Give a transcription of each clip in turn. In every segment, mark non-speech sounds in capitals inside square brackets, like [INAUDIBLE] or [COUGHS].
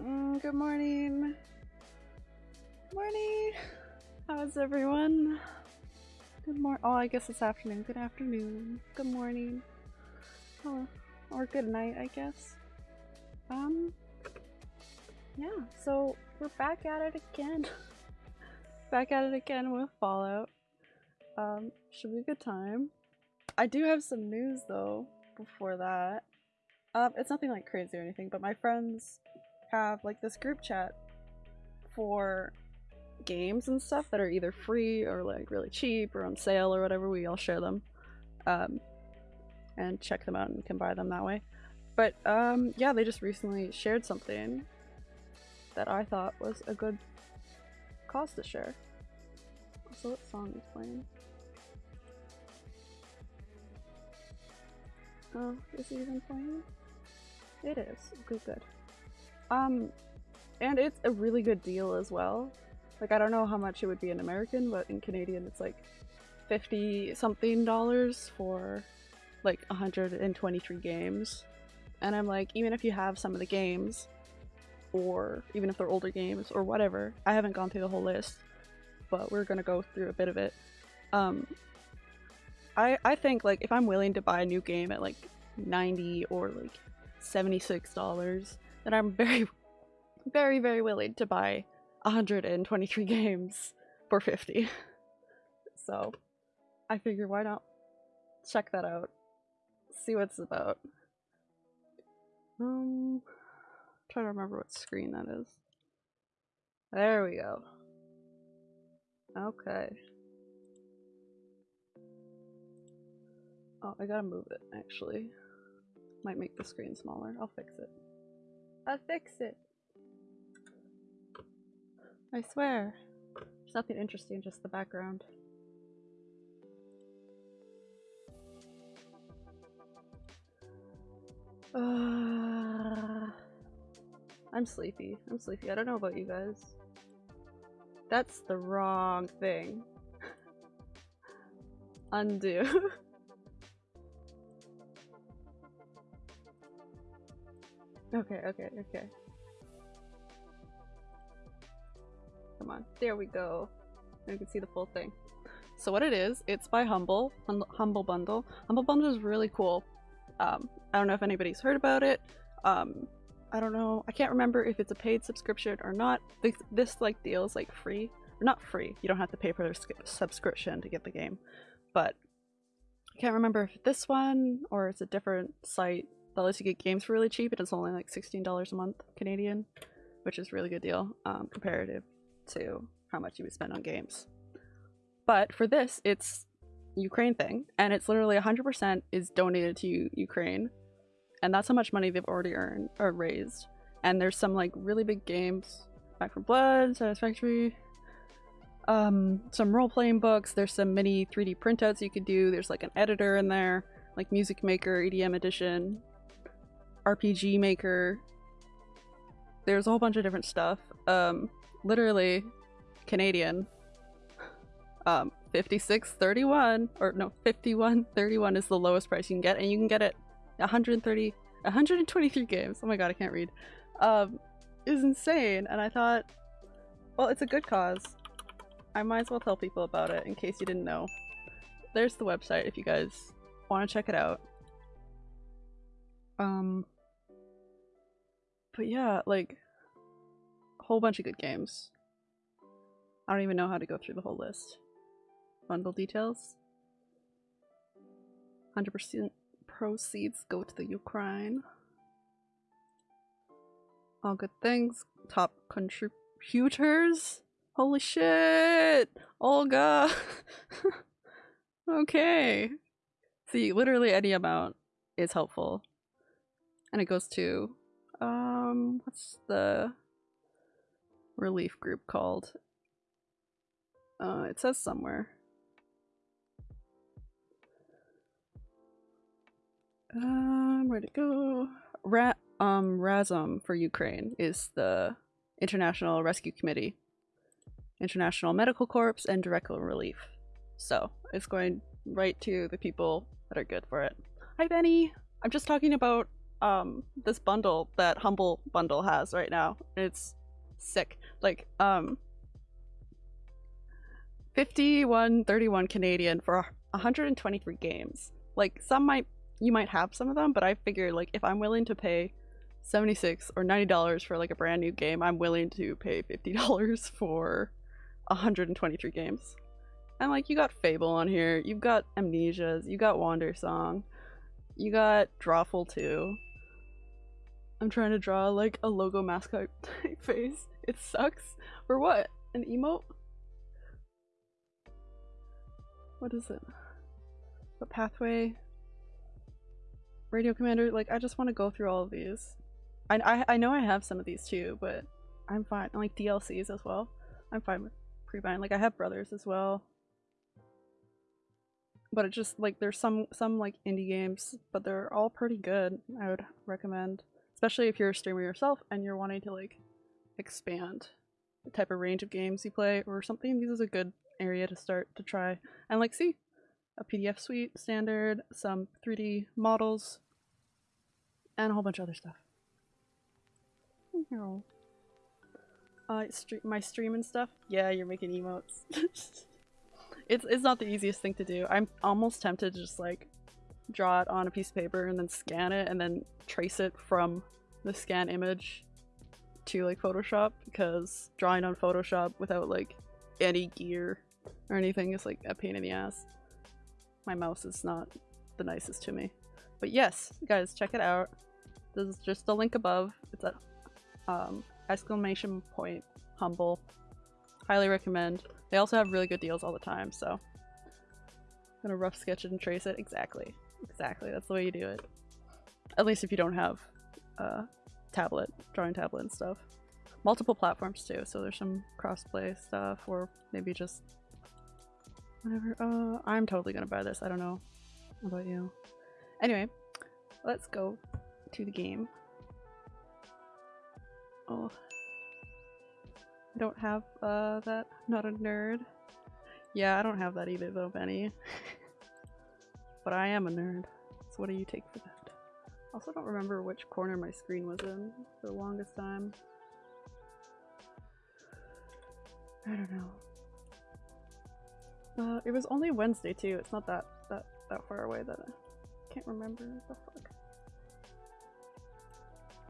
Mm, good morning. Morning. How's everyone? Good morning. Oh, I guess it's afternoon. Good afternoon. Good morning. Oh, or good night, I guess. Um, yeah, so we're back at it again. [LAUGHS] back at it again with Fallout. Um, should be a good time. I do have some news though before that. Um, it's nothing like crazy or anything, but my friends have like this group chat for games and stuff that are either free or like really cheap or on sale or whatever. We all share them. Um, and check them out and can buy them that way. But um, yeah, they just recently shared something that I thought was a good cause to share. So what song is playing? Oh, is it even playing? It is. Good, good. Um, and it's a really good deal as well. Like, I don't know how much it would be in American, but in Canadian it's like 50 something dollars for like 123 games. And I'm like, even if you have some of the games, or even if they're older games or whatever, I haven't gone through the whole list, but we're gonna go through a bit of it. Um, I I think like if I'm willing to buy a new game at like 90 or like 76 then I'm very, [LAUGHS] very, very willing to buy 123 games for 50. [LAUGHS] so I figure why not check that out, see what it's about. Um, try to remember what screen that is. There we go. Okay. Oh, I gotta move it, actually. Might make the screen smaller. I'll fix it. I'll fix it! I swear. There's nothing interesting, just the background. Uh, I'm sleepy. I'm sleepy. I don't know about you guys. That's the wrong thing. [LAUGHS] Undo. [LAUGHS] okay, okay, okay. Come on. There we go. You can see the full thing. So what it is, it's by Humble, Humble Bundle. Humble Bundle is really cool. Um, I don't know if anybody's heard about it. Um, I don't know. I can't remember if it's a paid subscription or not. This, this like deal is like free. Or not free. You don't have to pay for their subscription to get the game. But I can't remember if this one or it's a different site that lets you get games for really cheap and it's only like $16 a month Canadian, which is really good deal um, comparative to how much you would spend on games. But for this, it's Ukraine thing, and it's literally 100% is donated to Ukraine, and that's how much money they've already earned or raised. And there's some like really big games, Back 4 Blood, Satisfactory, um, some role-playing books. There's some mini 3D printouts you could do. There's like an editor in there, like Music Maker, EDM Edition, RPG Maker. There's a whole bunch of different stuff. Um, literally Canadian. Um, 56.31 or no 51.31 is the lowest price you can get and you can get it 130 123 games oh my god i can't read um is insane and i thought well it's a good cause i might as well tell people about it in case you didn't know there's the website if you guys want to check it out um but yeah like a whole bunch of good games i don't even know how to go through the whole list Bundle details. 100% proceeds go to the Ukraine. All good things. Top contributors. Holy shit! Olga! [LAUGHS] okay. See, literally any amount is helpful. And it goes to, um, what's the relief group called? Uh, it says somewhere. Um, where'd it go? Ra um, RASOM for Ukraine is the International Rescue Committee, International Medical Corps, and Direct Relief. So it's going right to the people that are good for it. Hi, Benny! I'm just talking about um this bundle that Humble Bundle has right now. It's sick. Like um 51.31 Canadian for 123 games. Like some might you might have some of them, but I figure like if I'm willing to pay 76 or 90 dollars for like a brand new game, I'm willing to pay 50 [LAUGHS] dollars for 123 games. And like you got Fable on here, you've got Amnesias, you got Wandersong, you got Drawful 2. I'm trying to draw like a logo mascot [LAUGHS] type face. It sucks. For what? An emote? What is it? What pathway? Radio Commander? Like, I just want to go through all of these. I, I, I know I have some of these too, but I'm fine. Like DLCs as well. I'm fine with pre-buying. Like, I have brothers as well. But it just, like, there's some, some, like, indie games, but they're all pretty good. I would recommend. Especially if you're a streamer yourself and you're wanting to, like, expand the type of range of games you play or something. This is a good area to start to try and like see a PDF suite standard, some 3D models, and a whole bunch of other stuff. Uh, stre my stream and stuff. Yeah, you're making emotes. [LAUGHS] it's it's not the easiest thing to do. I'm almost tempted to just like draw it on a piece of paper and then scan it and then trace it from the scan image to like Photoshop because drawing on Photoshop without like any gear or anything is like a pain in the ass. My mouse is not the nicest to me. But yes, guys, check it out. This is just the link above. It's a um, exclamation point humble. Highly recommend. They also have really good deals all the time, so I'm gonna rough sketch it and trace it. Exactly. Exactly. That's the way you do it. At least if you don't have a tablet, drawing tablet and stuff. Multiple platforms too, so there's some crossplay stuff or maybe just Whatever. Uh, I'm totally gonna buy this. I don't know about you. Anyway, let's go to the game. Oh. I don't have uh, that. Not a nerd. Yeah, I don't have that either though, Benny. [LAUGHS] but I am a nerd. So what do you take for that? Also don't remember which corner my screen was in for the longest time. I don't know. Uh, it was only Wednesday too. It's not that that that far away that I can't remember the fuck.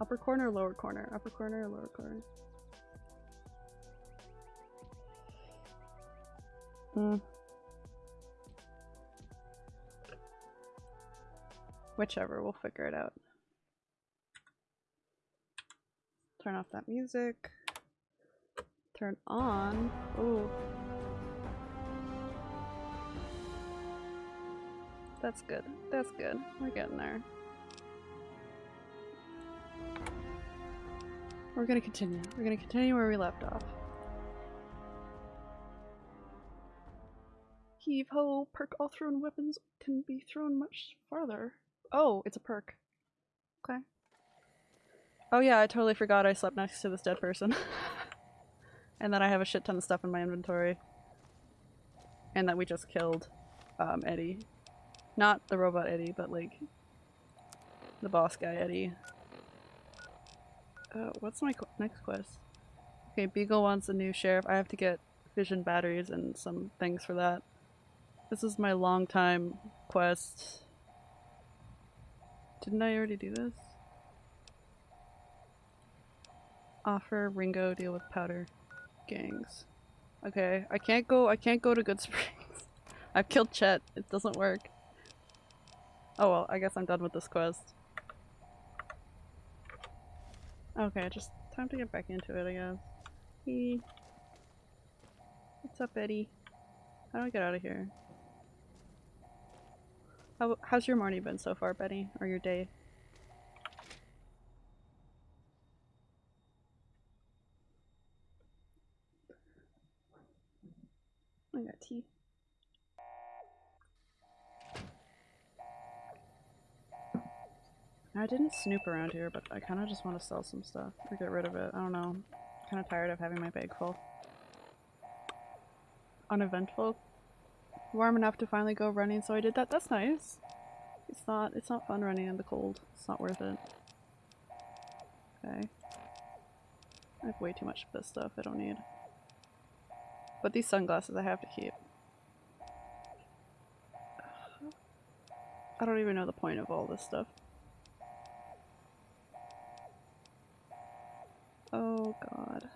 Upper corner, lower corner, upper corner, lower corner. Hmm. Whichever, we'll figure it out. Turn off that music. Turn on. Ooh. That's good. That's good. We're getting there. We're gonna continue. We're gonna continue where we left off. Heave ho! Perk all thrown weapons can be thrown much farther. Oh, it's a perk. Okay. Oh yeah, I totally forgot I slept next to this dead person. [LAUGHS] and that I have a shit ton of stuff in my inventory. And that we just killed um, Eddie not the robot Eddie, but like the boss guy Eddie. Uh, what's my qu next quest? Okay, Beagle wants a new sheriff. I have to get vision batteries and some things for that. This is my long time quest. Didn't I already do this? Offer Ringo deal with powder gangs. Okay, I can't go I can't go to Good [LAUGHS] Springs. I've killed Chet. It doesn't work. Oh well, I guess I'm done with this quest. Okay, just time to get back into it, I guess. Hey. What's up, Eddie? How do I get out of here? How, how's your morning been so far, Betty? Or your day? I got tea. I didn't snoop around here, but I kind of just want to sell some stuff or get rid of it. I don't know. kind of tired of having my bag full. Uneventful. Warm enough to finally go running, so I did that. That's nice. It's not it's not fun running in the cold. It's not worth it. Okay. I have way too much of this stuff I don't need. But these sunglasses I have to keep. I don't even know the point of all this stuff. Oh god.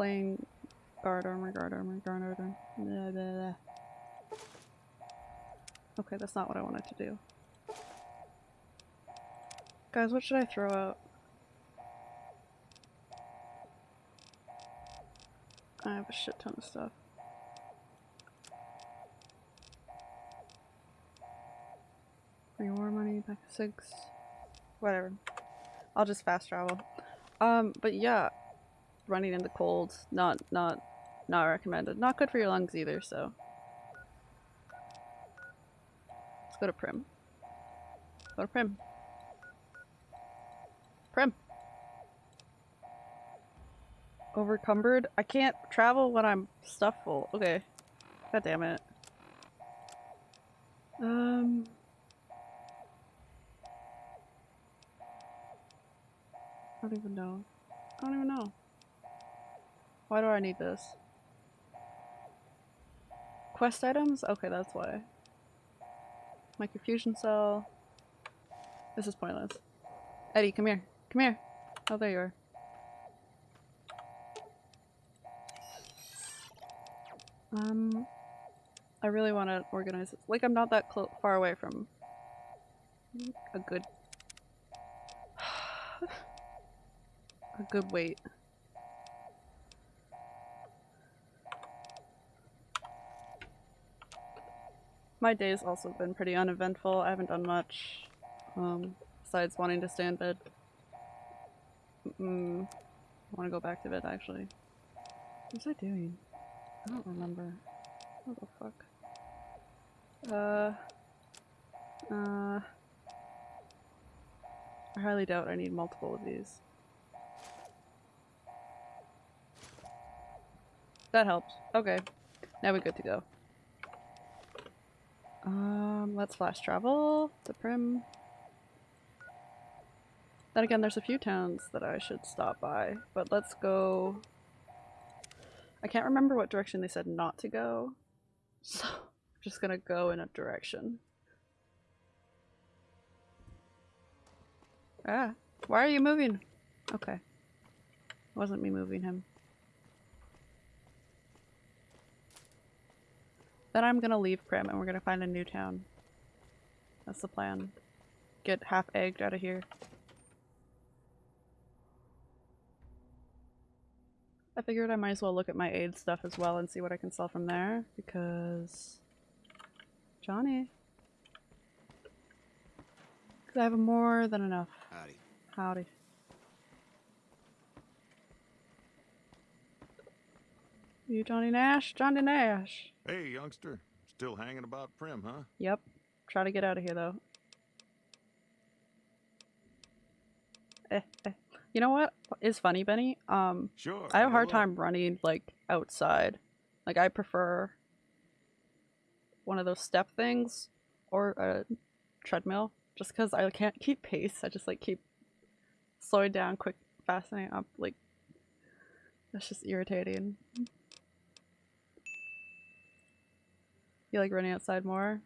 Playing guard armor, guard armor, guard armor. Blah, blah, blah. Okay, that's not what I wanted to do. Guys, what should I throw out? I have a shit ton of stuff. Bring more money, back six. Whatever. I'll just fast travel. Um, but yeah, running in the cold, not, not, not recommended. Not good for your lungs either, so. Let's go to Primm. Go to Primm. Primm. Overcumbered? I can't travel when I'm stuffed full. Okay. God damn it. Um... I don't even know. I don't even know. Why do I need this? Quest items? Okay, that's why. Microfusion cell. This is pointless. Eddie, come here. Come here. Oh, there you are. Um, I really want to organize it. Like, I'm not that far away from a good [SIGHS] a good weight. My day's also been pretty uneventful. I haven't done much, um, besides wanting to stay in bed. Mm, I want to go back to bed, actually. What was I doing? I don't remember. What the fuck? Uh... Uh... I highly doubt I need multiple of these. That helps. Okay. Now we're good to go. Um, let's flash travel to Primm. Then again, there's a few towns that I should stop by, but let's go... I can't remember what direction they said not to go, [LAUGHS] so I'm just gonna go in a direction. Ah, why are you moving? Okay. It wasn't me moving him. Then I'm gonna leave Primm and we're gonna find a new town. That's the plan. Get half egged out of here. I figured I might as well look at my aid stuff as well and see what I can sell from there because Johnny. Because I have more than enough. Howdy. Howdy. You Johnny Nash? Johnny Nash. Hey, youngster. Still hanging about Primm, huh? Yep. Try to get out of here though. Eh, eh. You know what is funny, Benny? Um, Sure. I have a hard hello. time running like outside. Like I prefer one of those step things or a treadmill just because I can't keep pace. I just like keep slowing down quick, fastening up. Like that's just irritating. You like running outside more?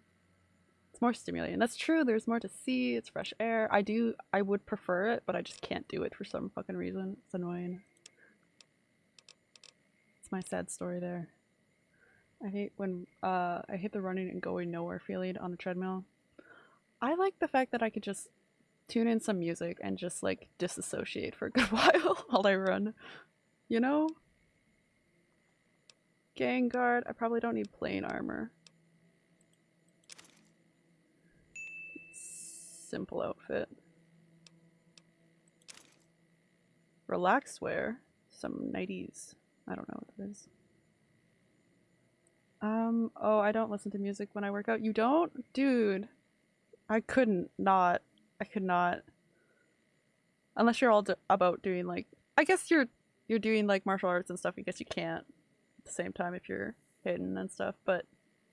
It's more stimulating. That's true. There's more to see. It's fresh air. I do. I would prefer it, but I just can't do it for some fucking reason. It's annoying. It's my sad story there. I hate when uh I hate the running and going nowhere feeling on a treadmill. I like the fact that I could just tune in some music and just like disassociate for a good [LAUGHS] while while I run. You know? Gang guard. I probably don't need plain armor. Simple outfit. Relaxed wear. Some nighties. I don't know what that is. Um, oh, I don't listen to music when I work out. You don't? Dude. I couldn't not. I could not. Unless you're all about doing like, I guess you're you're doing like martial arts and stuff. I guess you can't at the same time if you're hidden and stuff, but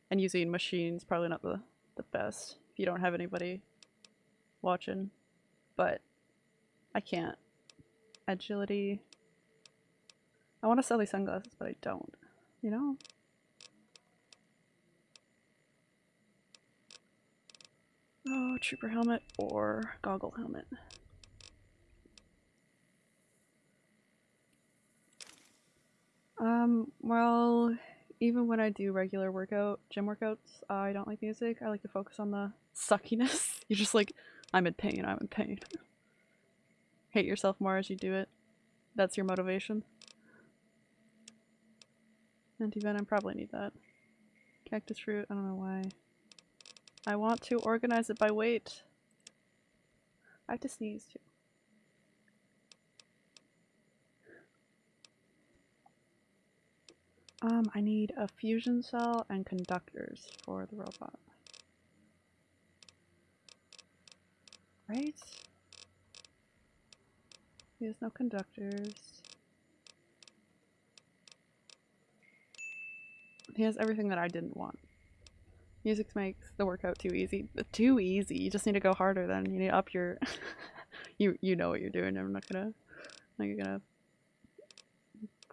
and using machines probably not the the best if you don't have anybody watching. But I can't. Agility. I want to sell these sunglasses, but I don't. You know? Oh, trooper helmet or goggle helmet. Um, well, even when I do regular workout, gym workouts, I don't like music. I like to focus on the suckiness. [LAUGHS] You're just like, I'm in pain, I'm in pain. Hate yourself more as you do it. That's your motivation. Anti-venom, probably need that. Cactus fruit, I don't know why. I want to organize it by weight. I have to sneeze too. Um, I need a fusion cell and conductors for the robot. Right? He has no conductors. He has everything that I didn't want. Music makes the workout too easy. Too easy. You just need to go harder then. You need to up your [LAUGHS] you you know what you're doing. I'm not gonna I'm not gonna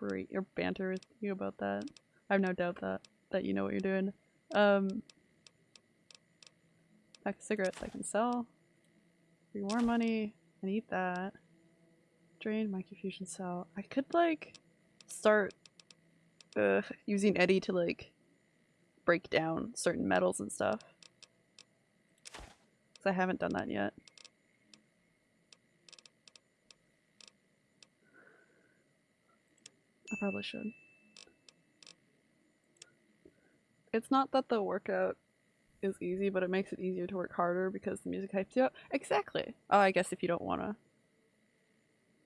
berate or banter with you about that. I have no doubt that that you know what you're doing. Um pack of cigarettes I can sell. Three more money. I need that. Drained microfusion cell. I could like start uh, using Eddie to like break down certain metals and stuff. Because I haven't done that yet. I probably should. It's not that the workout is easy, but it makes it easier to work harder because the music hypes you up. Exactly! Oh, I guess if you don't want to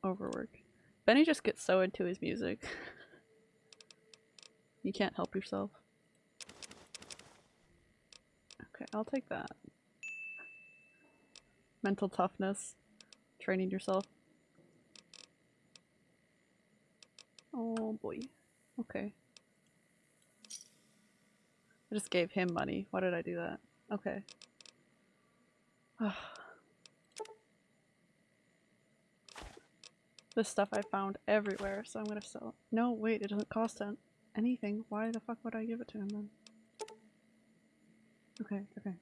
overwork. Benny just gets so into his music. [LAUGHS] you can't help yourself. Okay, I'll take that. Mental toughness. Training yourself. Oh boy. Okay. I just gave him money. Why did I do that? Okay. this stuff I found everywhere, so I'm gonna sell it. No, wait, it doesn't cost anything. Why the fuck would I give it to him then? Okay, okay.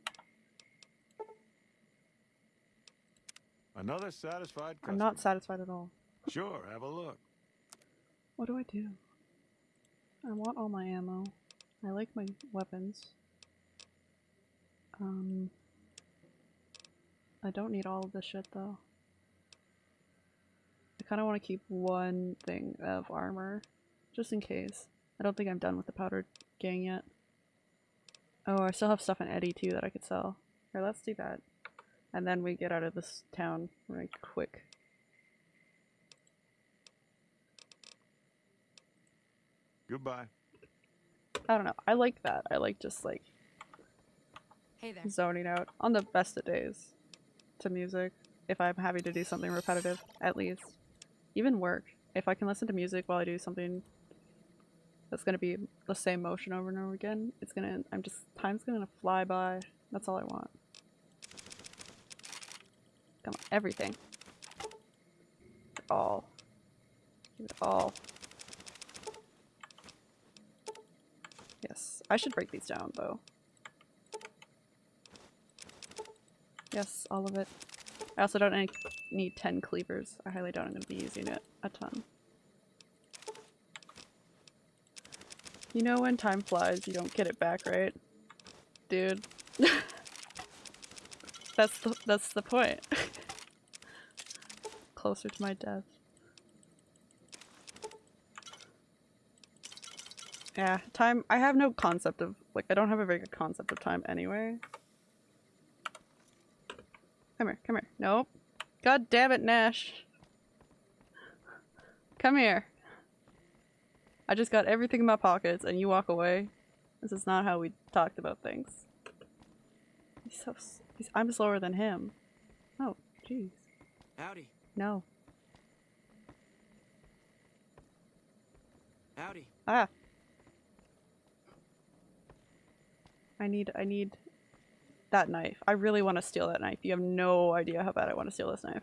Another satisfied customer. I'm not satisfied at all. Sure, have a look. What do I do? I want all my ammo. I like my weapons. Um, I don't need all of this shit though. I kind of want to keep one thing of armor, just in case. I don't think I'm done with the powdered gang yet. Oh, I still have stuff in Eddie too that I could sell. Here, let's do that. And then we get out of this town right quick. Goodbye. I don't know. I like that. I like just like Hey there. zoning out on the best of days to music if I'm having to do something repetitive, at least. Even work. If I can listen to music while I do something that's gonna be the same motion over and over again, it's gonna, I'm just, time's gonna fly by. That's all I want. Come on, everything. All. Give it all. Yes, I should break these down though. Yes, all of it. I also don't need- need 10 cleavers. I highly doubt I'm going to be using it a ton. You know when time flies, you don't get it back, right? Dude. [LAUGHS] that's the that's the point. [LAUGHS] Closer to my death. Yeah, time- I have no concept of- like, I don't have a very good concept of time anyway. Come here, come here. Nope. God damn it, Nash. Come here. I just got everything in my pockets and you walk away. This is not how we talked about things. He's so he's, I'm slower than him. Oh, jeez. Howdy. No. Howdy. Ah. I need I need that knife. I really want to steal that knife. You have no idea how bad I want to steal this knife.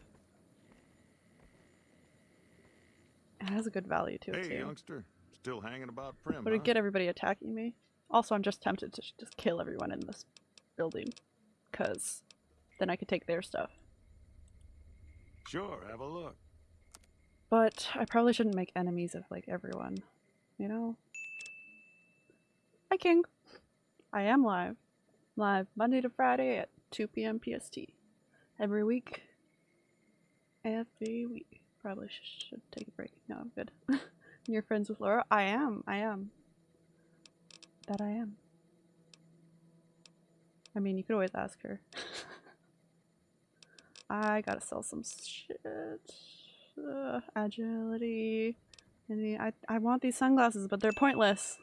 It has a good value to it Hey, too. youngster. Still hanging about Primm, Would huh? it get everybody attacking me? Also, I'm just tempted to just kill everyone in this building. Because then I could take their stuff. Sure, have a look. But I probably shouldn't make enemies of, like, everyone. You know? Hi, King! I am live. Live Monday to Friday at 2 p.m. PST. Every week. Every week. Probably should take a break. No, I'm good. [LAUGHS] You're friends with Laura? I am. I am. That I am. I mean, you could always ask her. [LAUGHS] I gotta sell some shit. Uh, agility. Any, I, I want these sunglasses, but they're pointless.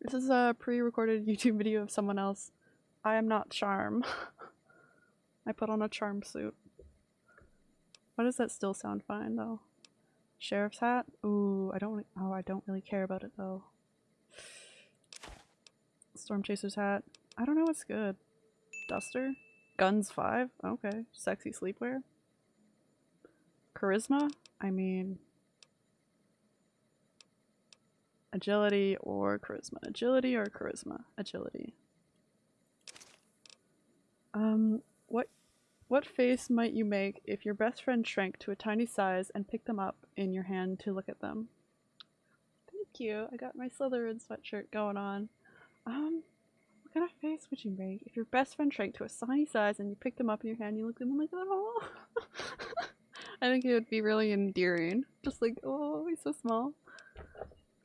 This is a pre-recorded [LAUGHS] YouTube video of someone else. I am not Charm. [LAUGHS] I put on a Charm suit. Why does that still sound fine though? Sheriff's hat? Ooh, I don't. Oh, I don't really care about it though. Storm Chaser's hat. I don't know what's good. Duster? Guns 5? Okay. Sexy sleepwear? Charisma? I mean... Agility or charisma? Agility or charisma? Agility. Um, what what face might you make if your best friend shrank to a tiny size and picked them up in your hand to look at them? Thank you. I got my Slytherin sweatshirt going on. Um, what kind of face would you make if your best friend shrank to a tiny size and you picked them up in your hand and you looked at them like, oh. [LAUGHS] I think it would be really endearing. Just like, oh, he's so small.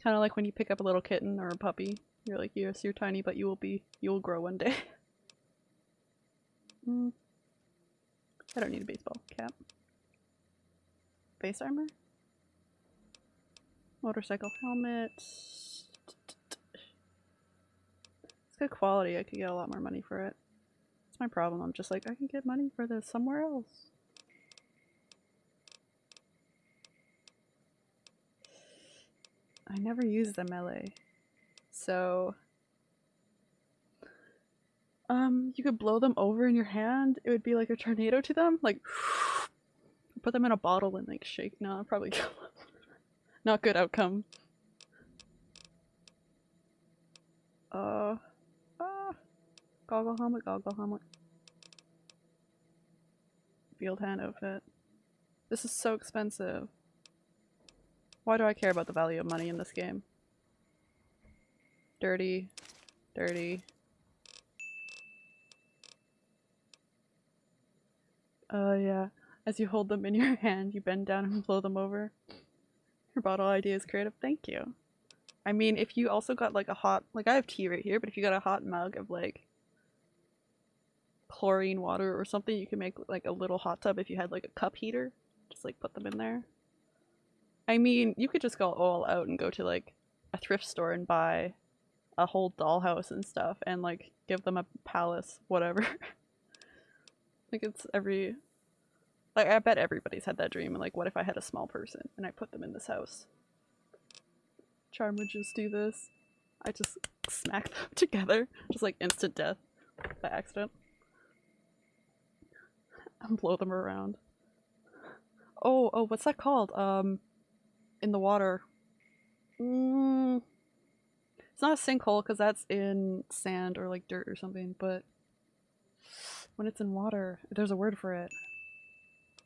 Kind of like when you pick up a little kitten or a puppy. You're like, yes, you're tiny, but you will be, you will grow one day. [LAUGHS] Mm. I don't need a baseball cap. Face armor? Motorcycle helmet. It's good quality. I could get a lot more money for it. That's my problem. I'm just like, I can get money for this somewhere else. I never use the melee. So um, you could blow them over in your hand. It would be like a tornado to them. Like, [SIGHS] put them in a bottle and like shake. No, I'd probably [LAUGHS] kill them. Not good outcome. Uh, ah, goggle helmet, goggle helmet. Field hand outfit. This is so expensive. Why do I care about the value of money in this game? Dirty, dirty. Uh, yeah. As you hold them in your [LAUGHS] hand, you bend down and blow them over. Your bottle idea is creative. Thank you. I mean, if you also got like a hot, like I have tea right here, but if you got a hot mug of like chlorine water or something, you can make like a little hot tub if you had like a cup heater. Just like put them in there. I mean, you could just go all out and go to like a thrift store and buy a whole dollhouse and stuff and like give them a palace, whatever. [LAUGHS] like it's every like I bet everybody's had that dream and like what if I had a small person and I put them in this house? Charm would just do this. I just smack them [LAUGHS] together. Just like instant death by accident. And blow them around. Oh, oh, what's that called? Um in the water. Mm, it's not a sinkhole because that's in sand or like dirt or something, but when it's in water, there's a word for it.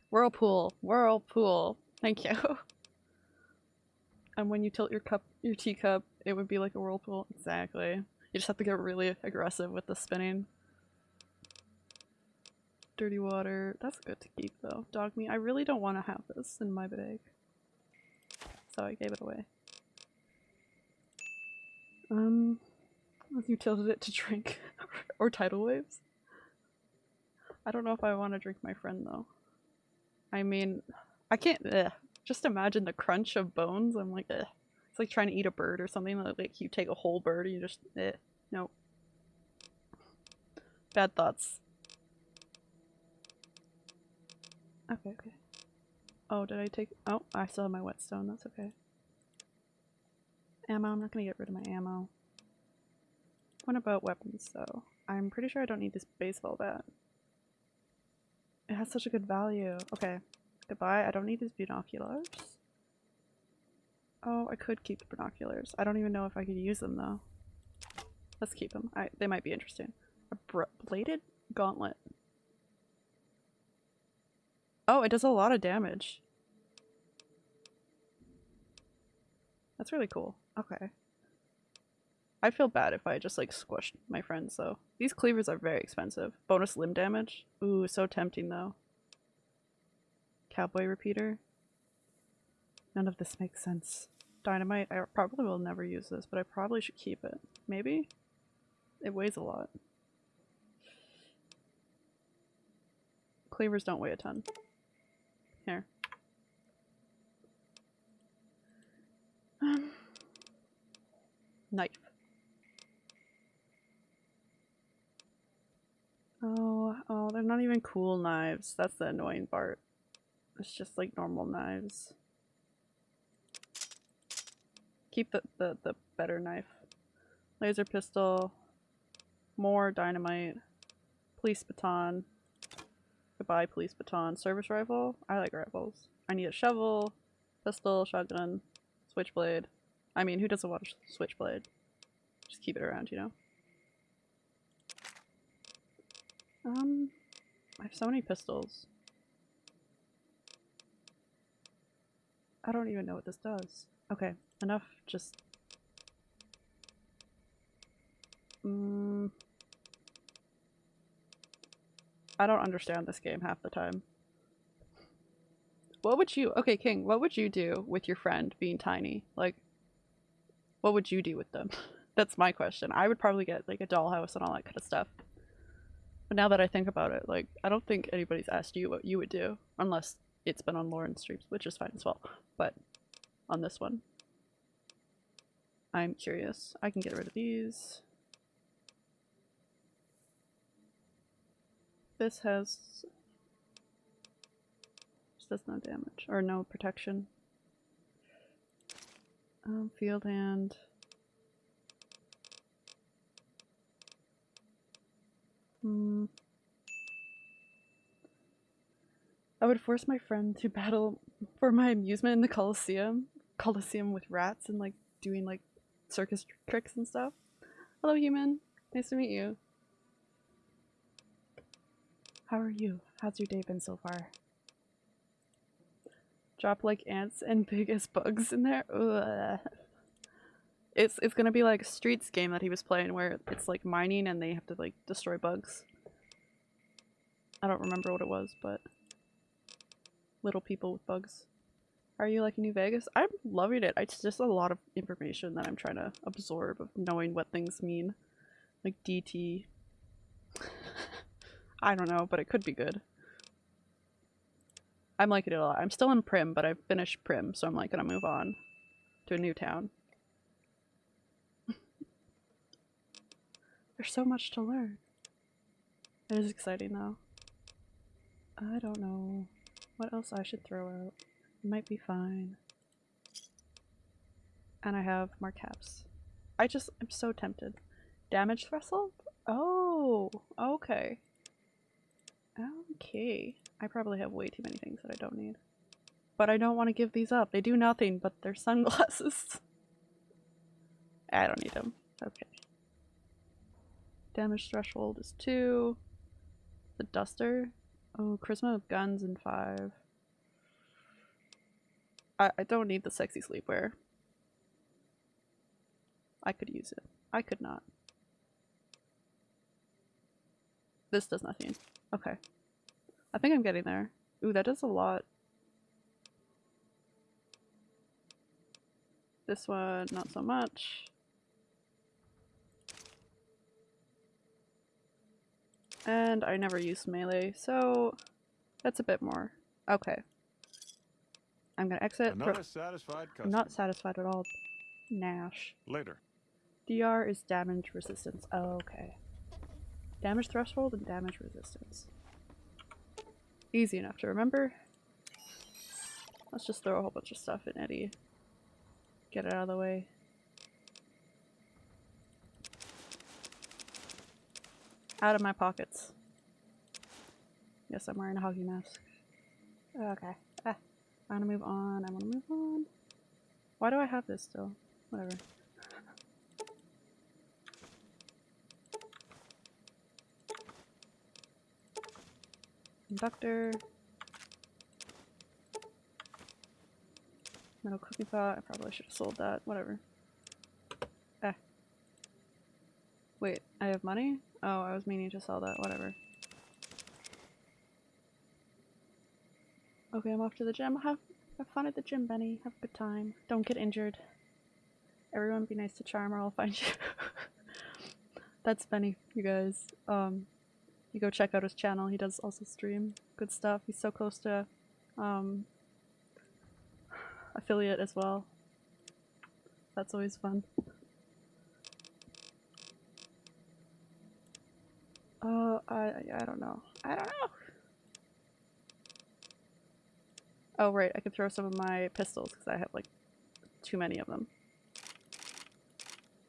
Whirlpool. Whirlpool. Thank you. [LAUGHS] and when you tilt your cup, your teacup, it would be like a whirlpool. Exactly. You just have to get really aggressive with the spinning. Dirty water. That's good to keep though. Dog meat. I really don't want to have this in my bag. So I gave it away. Um, you tilted it to drink [LAUGHS] or tidal waves. I don't know if I want to drink my friend though. I mean, I can't. Ugh. Just imagine the crunch of bones. I'm like, ugh. it's like trying to eat a bird or something. Like you take a whole bird and you just, eh, nope. Bad thoughts. Okay, okay. Oh, did I take? Oh, I still have my whetstone. That's okay. Ammo. I'm not gonna get rid of my ammo. What about weapons, though. I'm pretty sure I don't need this baseball bat. It has such a good value. Okay. Goodbye. I don't need these binoculars. Oh, I could keep the binoculars. I don't even know if I could use them, though. Let's keep them. I, they might be interesting. A bladed gauntlet. Oh, it does a lot of damage. That's really cool. Okay. I feel bad if I just like squished my friends though. These cleavers are very expensive. Bonus limb damage? Ooh, so tempting though. Cowboy repeater? None of this makes sense. Dynamite? I probably will never use this, but I probably should keep it. Maybe? It weighs a lot. Cleavers don't weigh a ton. Here. Um, knife. Oh, oh, they're not even cool knives. That's the annoying part. It's just like normal knives. Keep the, the, the better knife. Laser pistol. More dynamite. Police baton. Goodbye, police baton. Service rifle? I like rifles. I need a shovel, pistol, shotgun, switchblade. I mean, who doesn't want a switchblade? Just keep it around, you know? Um, I have so many pistols. I don't even know what this does. Okay, enough just... Mm, I don't understand this game half the time. What would you- okay King, what would you do with your friend being tiny? Like, what would you do with them? [LAUGHS] That's my question. I would probably get like a dollhouse and all that kind of stuff. But now that I think about it, like, I don't think anybody's asked you what you would do, unless it's been on Lauren's streams, which is fine as well. But on this one, I'm curious. I can get rid of these. This has does no damage or no protection. Um, field hand. Hmm. I would force my friend to [LAUGHS] battle for my amusement in the Coliseum. Coliseum with rats and like doing like circus tr tricks and stuff. Hello human, nice to meet you. How are you? How's your day been so far? Drop like ants and [LAUGHS] big as bugs in there? Ugh. It's it's gonna be like Streets game that he was playing where it's like mining and they have to like destroy bugs. I don't remember what it was, but little people with bugs. Are you liking New Vegas? I'm loving it. It's just a lot of information that I'm trying to absorb of knowing what things mean. Like DT. I don't know, but it could be good. I'm liking it a lot. I'm still in Primm, but I've finished Primm, so I'm like gonna move on to a new town. [LAUGHS] There's so much to learn. It is exciting though. I don't know what else I should throw out. It might be fine. And I have more caps. I just, I'm so tempted. Damage threshold? Oh, okay. Okay. I probably have way too many things that I don't need. But I don't want to give these up. They do nothing but they're sunglasses. [LAUGHS] I don't need them. Okay. Damage threshold is 2. The duster. Oh, charisma of guns and 5. I, I don't need the sexy sleepwear. I could use it. I could not. This does nothing. Okay. I think I'm getting there. Ooh, that does a lot. This one, not so much. And I never used melee, so that's a bit more. Okay. I'm gonna exit. Another satisfied customer. I'm not satisfied at all. Nash. Later. DR is damage resistance. Oh, okay. Damage threshold and damage resistance. Easy enough to remember. Let's just throw a whole bunch of stuff in Eddie. Get it out of the way. Out of my pockets. Yes, I'm wearing a hockey mask. Okay. Ah, I want to move on. I want to move on. Why do I have this still? Whatever. Conductor. Metal cooking pot. I probably should have sold that. Whatever. Eh. Wait, I have money? Oh, I was meaning to sell that. Whatever. Okay, I'm off to the gym. Have, have fun at the gym, Benny. Have a good time. Don't get injured. Everyone be nice to Charm or I'll find [LAUGHS] you. That's Benny, you guys. Um, you go check out his channel. He does also stream good stuff. He's so close to um, affiliate as well. That's always fun. Uh, I I don't know. I don't know. Oh right, I could throw some of my pistols because I have like too many of them.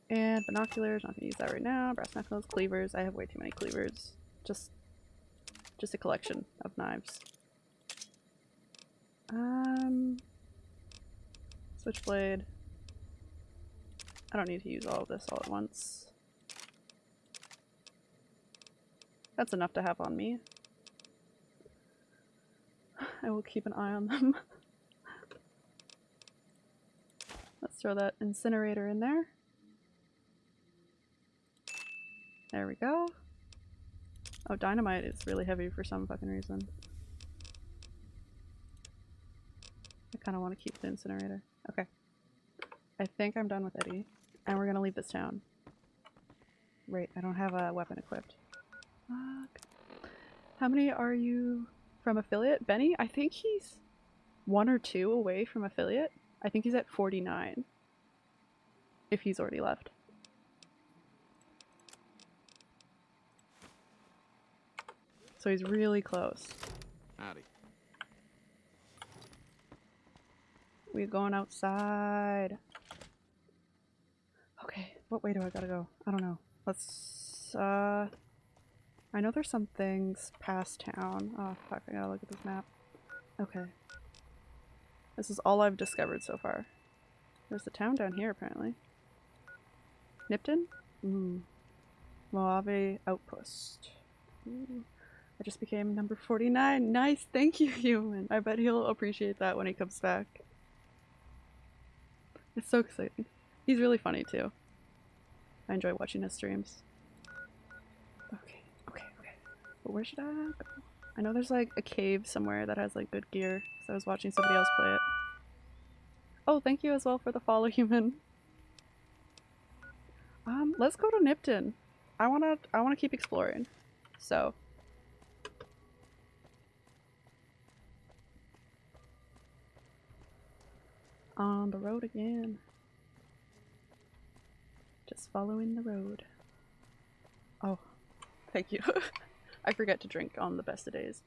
And binoculars, not gonna use that right now. Brass knuckles, cleavers. I have way too many cleavers. Just, just a collection of knives. Um, switchblade. I don't need to use all of this all at once. That's enough to have on me. [SIGHS] I will keep an eye on them. [LAUGHS] Let's throw that incinerator in there. There we go. Oh, dynamite is really heavy for some fucking reason. I kind of want to keep the incinerator. Okay. I think I'm done with Eddie. And we're gonna leave this town. Wait, I don't have a weapon equipped. Fuck. How many are you from affiliate? Benny? I think he's one or two away from affiliate. I think he's at 49. If he's already left. So he's really close. Howdy. We're going outside. Okay, what way do I gotta go? I don't know. Let's, uh... I know there's some things past town. Oh fuck, I gotta look at this map. Okay. This is all I've discovered so far. There's a town down here, apparently. Nipton? Mm. Mojave Outpost. Ooh. I just became number 49. Nice, thank you, [LAUGHS] human. I bet he'll appreciate that when he comes back. It's so exciting. He's really funny too. I enjoy watching his streams. Okay, okay, okay. But where should I go? I know there's like a cave somewhere that has like good gear, because I was watching somebody else play it. Oh, thank you as well for the follow, [LAUGHS] human. Um, let's go to Nipton. I wanna, I wanna keep exploring. So, on the road again. Just following the road. Oh, thank you. [LAUGHS] I forget to drink on the best of days.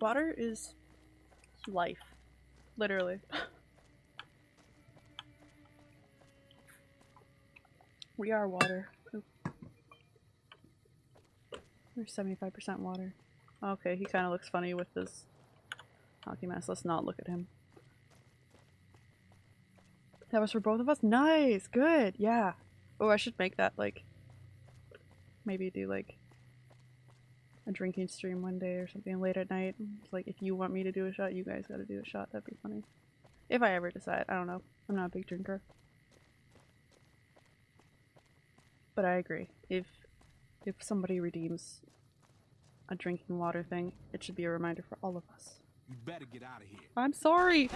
Water is life. Literally. [LAUGHS] we are water. Oop. We're 75% water. Okay, he kind of looks funny with his hockey mask. Let's not look at him. That was for both of us? Nice! Good! Yeah! Oh, I should make that, like, maybe do, like, a drinking stream one day or something late at night. It's like, if you want me to do a shot, you guys gotta do a shot. That'd be funny. If I ever decide. I don't know. I'm not a big drinker. But I agree. If if somebody redeems a drinking water thing, it should be a reminder for all of us. You better get out of here. I'm sorry!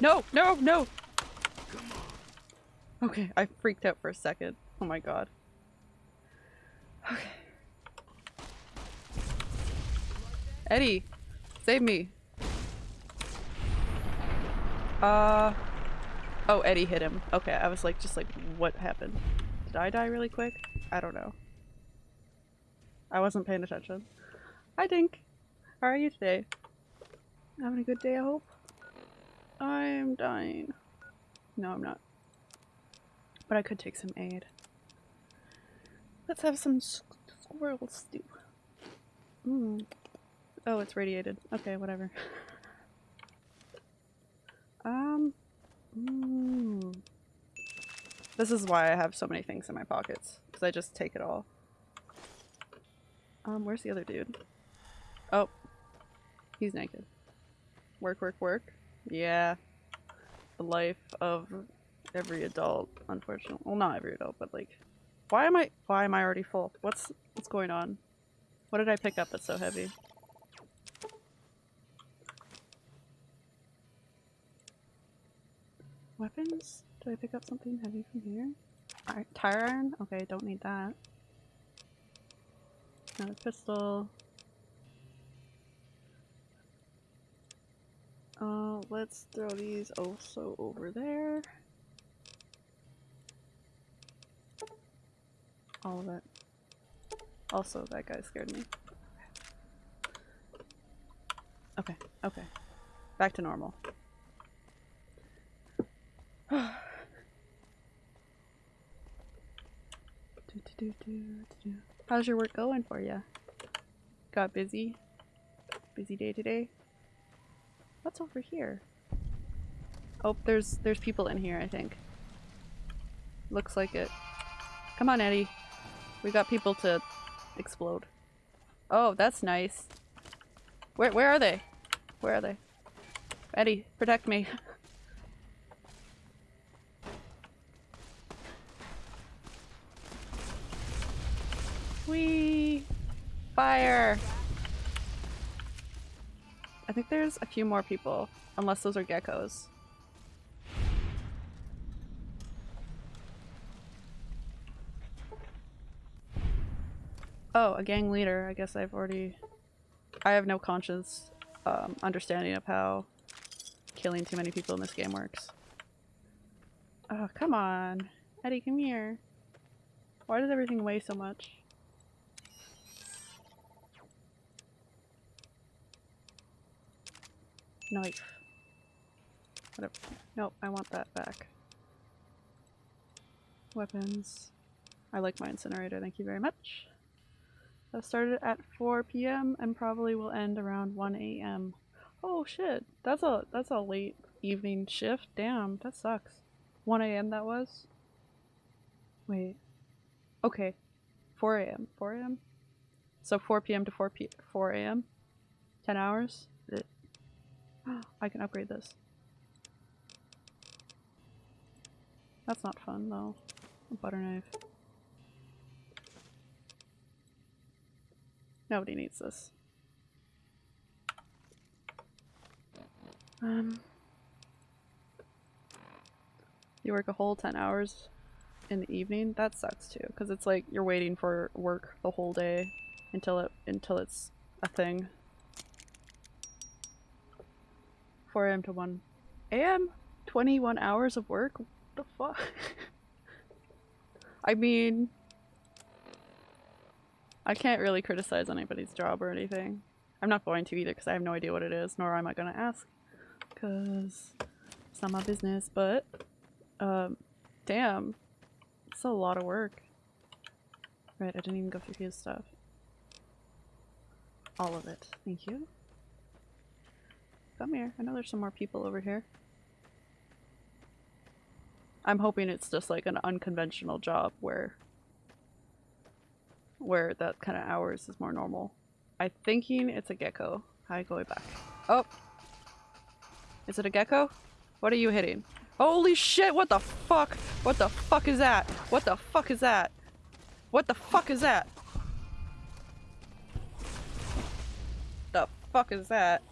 No, no, no! Okay, I freaked out for a second. Oh my god. Okay. Eddie! Save me! Uh... Oh, Eddie hit him. Okay, I was like, just like, what happened? Did I die really quick? I don't know. I wasn't paying attention. Hi Dink! How are you today? Having a good day, I hope? I'm dying. No, I'm not. But I could take some aid. Let's have some s- squirrel stew. Mm. Oh, it's radiated. Okay, whatever. [LAUGHS] um. Mm. This is why I have so many things in my pockets. Because I just take it all. Um, where's the other dude? Oh. He's naked. Work, work, work. Yeah. The life of every adult, unfortunately. Well, not every adult, but like, why am I? Why am I already full? What's what's going on? What did I pick up that's so heavy? Weapons? Did I pick up something heavy from here? Ir- tire iron? Okay, don't need that. Another pistol. Uh, let's throw these also over there. All of it. Also, that guy scared me. Okay, okay. Back to normal. [SIGHS] How's your work going for you? Got busy? Busy day today? What's over here? Oh, there's there's people in here, I think. Looks like it. Come on, Eddie. We got people to explode. Oh, that's nice. Where where are they? Where are they? Eddie, protect me. [LAUGHS] Whee! Fire! I think there's a few more people, unless those are geckos. Oh, a gang leader. I guess I've already... I have no conscious um, understanding of how killing too many people in this game works. Oh, come on. Eddie, come here. Why does everything weigh so much? Knife. Whatever. Nope, I want that back. Weapons. I like my incinerator, thank you very much. That started at 4 p.m. and probably will end around 1 a.m. Oh shit, that's a that's a late evening shift. Damn, that sucks. 1 a.m. that was? Wait. Okay. 4 a.m. 4 a.m. So 4 p.m. to 4 p 4 a.m. 10 hours? [GASPS] I can upgrade this. That's not fun though. A butter knife. Nobody needs this. Um, you work a whole 10 hours in the evening? That sucks too, because it's like you're waiting for work the whole day until it until it's a thing. 4 a.m. to 1 a.m. 21 hours of work? What the fuck? [LAUGHS] I mean, I can't really criticize anybody's job or anything. I'm not going to either because I have no idea what it is, nor am I going to ask. Because it's not my business, but um, damn. It's a lot of work. Right, I didn't even go through his stuff. All of it. Thank you. Come here. I know there's some more people over here. I'm hoping it's just like an unconventional job where where that kind of hours is more normal. I'm thinking it's a gecko. Hi, going back. Oh! Is it a gecko? What are you hitting? Holy shit, what the fuck? What the fuck is that? What the fuck is that? What the fuck is that? The fuck is that?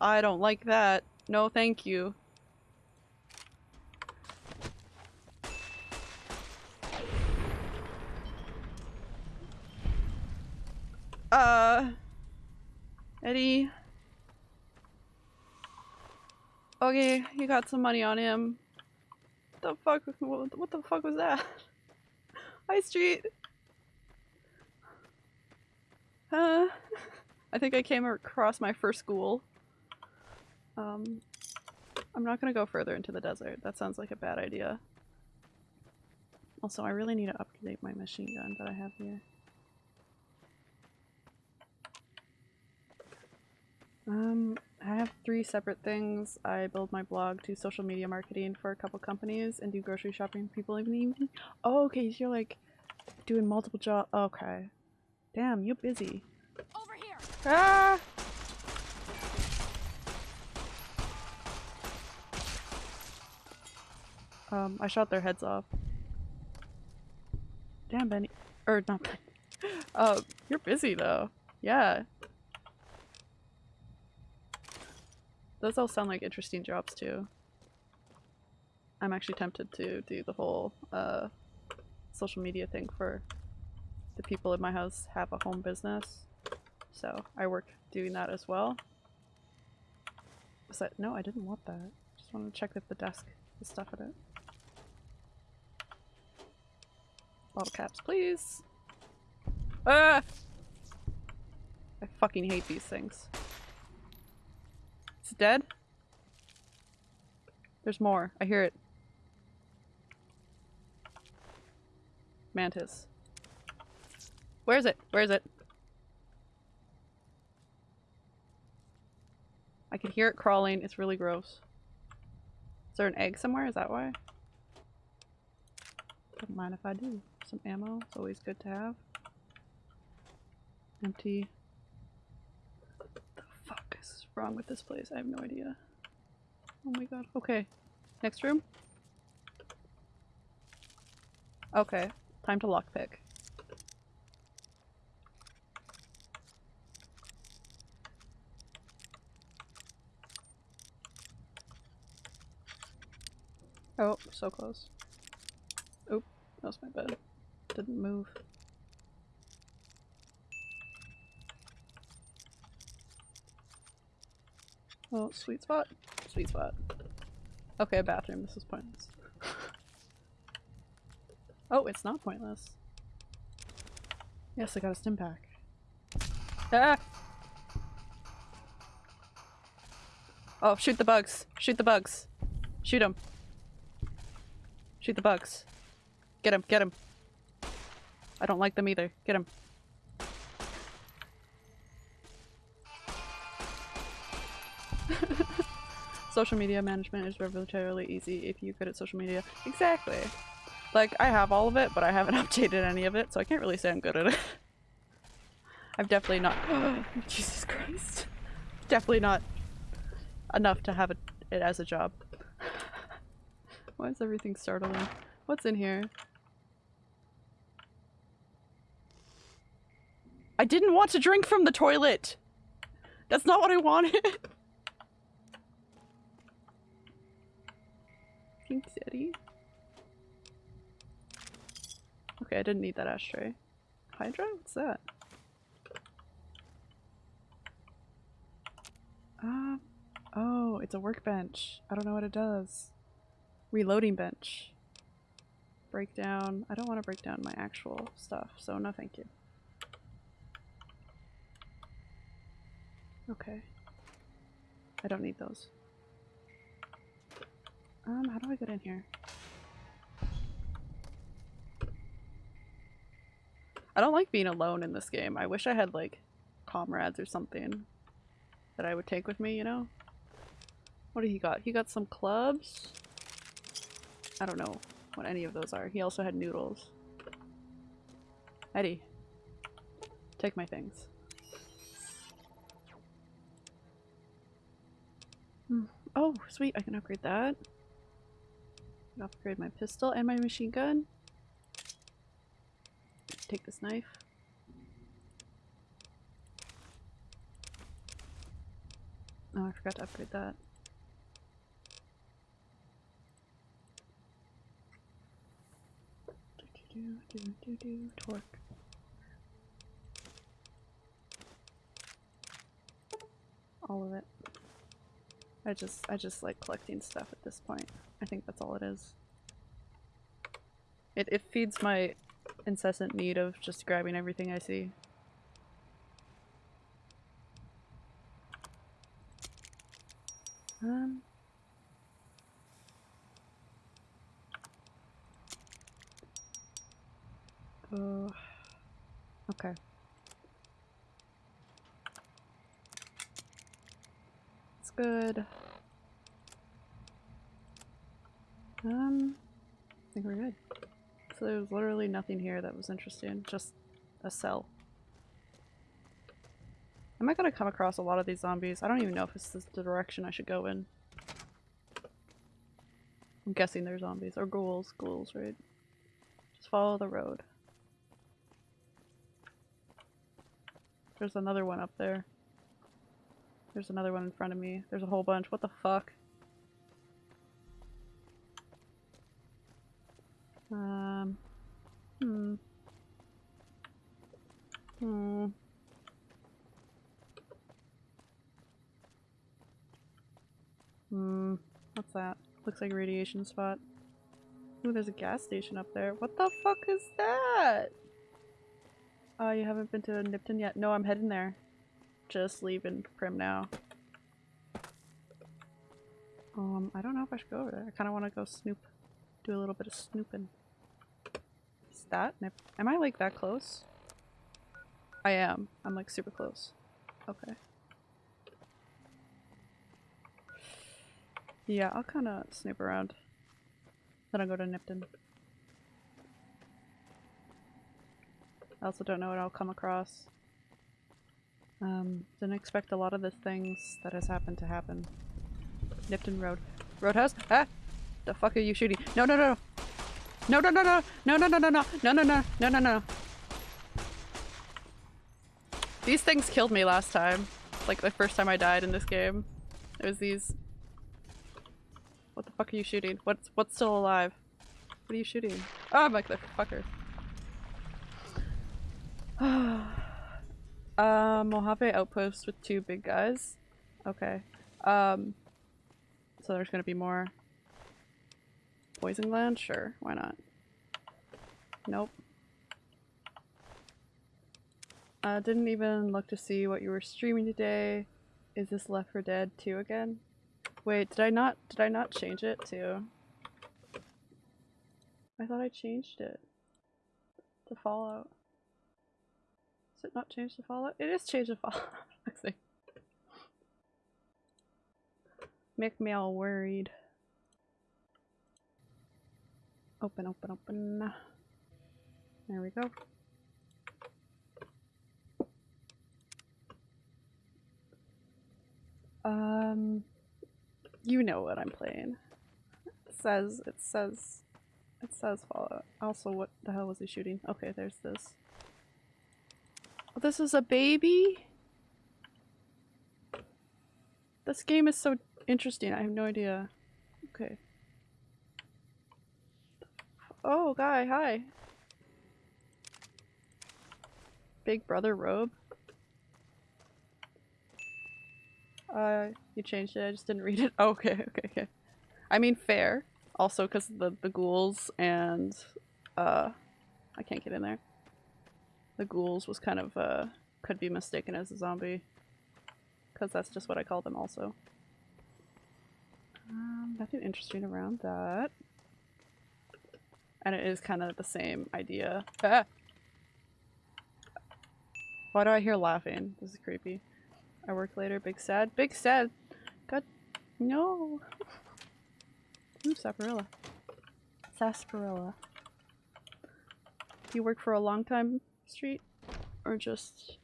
I don't like that. No thank you. Uh... Eddie... Okay, you got some money on him. The fuck? What what the fuck was that? [LAUGHS] High Street. Uh, [LAUGHS] I think I came across my first school. Um, I'm not gonna go further into the desert. That sounds like a bad idea. Also, I really need to upgrade my machine gun that I have here. Um, I have three separate things. I build my blog, do social media marketing for a couple companies, and do grocery shopping for people in the evening. Oh, okay, so you're like doing multiple jobs. Okay. Damn, you're busy. Over here. Ah! Um, I shot their heads off. Damn, Benny. Or not Benny. [LAUGHS] Uh, you're busy though. Yeah. Those all sound like interesting jobs too. I'm actually tempted to do the whole uh, social media thing for the people in my house have a home business. So I work doing that as well. Was that- no, I didn't want that. Just wanted to check if the desk has stuff in it. Bottle caps, please. Ah! I fucking hate these things. It's dead? There's more. I hear it. Mantis. Where is it? Where is it? I can hear it crawling. It's really gross. Is there an egg somewhere? Is that why? Don't mind if I do. Some ammo. It's always good to have. Empty. What the fuck is wrong with this place? I have no idea. Oh my god. Okay. Next room? Okay. Time to lockpick. Oh, so close. Oop, that was my bed. Didn't move. Oh, sweet spot. Sweet spot. Okay, bathroom. This is pointless. [LAUGHS] oh, it's not pointless. Yes, I got a stim pack. Ah! Oh, shoot the bugs. Shoot the bugs. Shoot them. Shoot the bugs. Get him, get him. I don't like them either. Get him. [LAUGHS] social media management is revolutionarily easy if you're good at social media. Exactly. Like, I have all of it, but I haven't [LAUGHS] updated any of it, so I can't really say I'm good at it. [LAUGHS] I've definitely not- [GASPS] Jesus Christ. Definitely not enough to have it, it as a job. Why is everything startling? What's in here? I didn't want to drink from the toilet! That's not what I wanted! Thanks, Eddie. Okay, I didn't need that ashtray. Hydra? What's that? Ah, oh, it's a workbench. I don't know what it does. Reloading bench. Breakdown. I don't want to break down my actual stuff, so no thank you. Okay. I don't need those. Um, how do I get in here? I don't like being alone in this game. I wish I had like comrades or something that I would take with me, you know? What did he got? He got some clubs? I don't know what any of those are. He also had noodles. Eddie. Take my things. Oh, sweet. I can upgrade that. Upgrade my pistol and my machine gun. Take this knife. Oh, I forgot to upgrade that. Do, do, do, do, do, torque. All of it. I just I just like collecting stuff at this point. I think that's all it is. It it feeds my incessant need of just grabbing everything I see. Um Uh, okay. Good. Um, I think we're good. So there's literally nothing here that was interesting, just a cell. Am I gonna come across a lot of these zombies? I don't even know if this is the direction I should go in. I'm guessing they're zombies. Or ghouls. Ghouls, right? Just follow the road. There's another one up there. There's another one in front of me. There's a whole bunch. What the fuck? Um. Hmm. Hmm. Hmm. What's that? Looks like a radiation spot. Ooh, there's a gas station up there. What the fuck is that? Oh, you haven't been to Nipton yet? No, I'm heading there. Just leaving Primm now. Um, I don't know if I should go over there. I kind of want to go snoop. Do a little bit of snooping. Is that? Am I like that close? I am. I'm like super close. Okay. Yeah, I'll kind of snoop around. Then I'll go to Nipton. I also don't know what I'll come across. Um, didn't expect a lot of the things that has happened to happen. Nipton Road. Roadhouse? Ah! The fuck are you shooting? No, no, no! No, no, no, no! No, no, no, no, no! No, no, no! No, no, no! These things killed me last time. Like the first time I died in this game. It was these. What the fuck are you shooting? What's what's still alive? What are you shooting? Oh, I'm like the fucker. [SIGHS] [SIGHS] uh, Mojave outpost with two big guys. Okay. Um, so there's gonna be more poison gland? Sure, why not? Nope. Uh, didn't even look to see what you were streaming today. Is this Left 4 Dead 2 again? Wait, did I not- did I not change it to- I thought I changed it to Fallout. Is it not changed to Fallout? It is changed to Fallout. [LAUGHS] Let's. Make me all worried. Open, open, open. There we go. Um, you know what I'm playing. It says, it says, it says Fallout. Also, what the hell was he shooting? Okay, there's this. Oh, this is a baby? This game is so interesting. I have no idea. Okay. Oh, guy, hi. Big brother robe. Uh, you changed it. I just didn't read it. Oh, [LAUGHS] okay, okay, okay. I mean, fair. Also, because the the ghouls and uh, I can't get in there. The ghouls was kind of uh could be mistaken as a zombie, because that's just what I call them. Also, um, nothing interesting around that, and it is kind of the same idea. Ah! Why do I hear laughing? This is creepy. I work later. Big sad. Big sad. God. No. Ooh, sarsaparilla. Sarsaparilla. You work for a long time, Street? Or just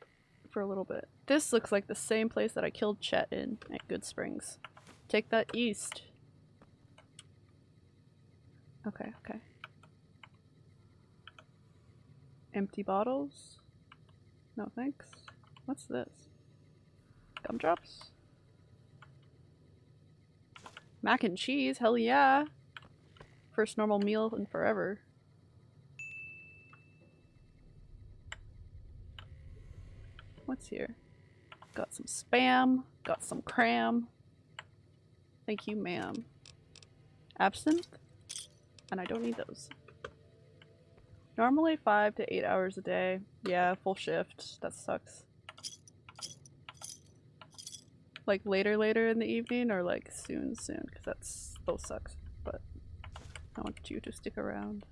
for a little bit? This looks like the same place that I killed Chet in at Goodsprings. Take that east. Okay, okay. Empty bottles? No thanks. What's this? Gumdrops? Mac and cheese, hell yeah! First normal meal in forever. What's here? Got some spam, got some cram. Thank you, ma'am. Absinthe? And I don't need those. Normally five to eight hours a day. Yeah, full shift. That sucks. Like later later in the evening or like soon soon because that's both sucks. But I want you to stick around.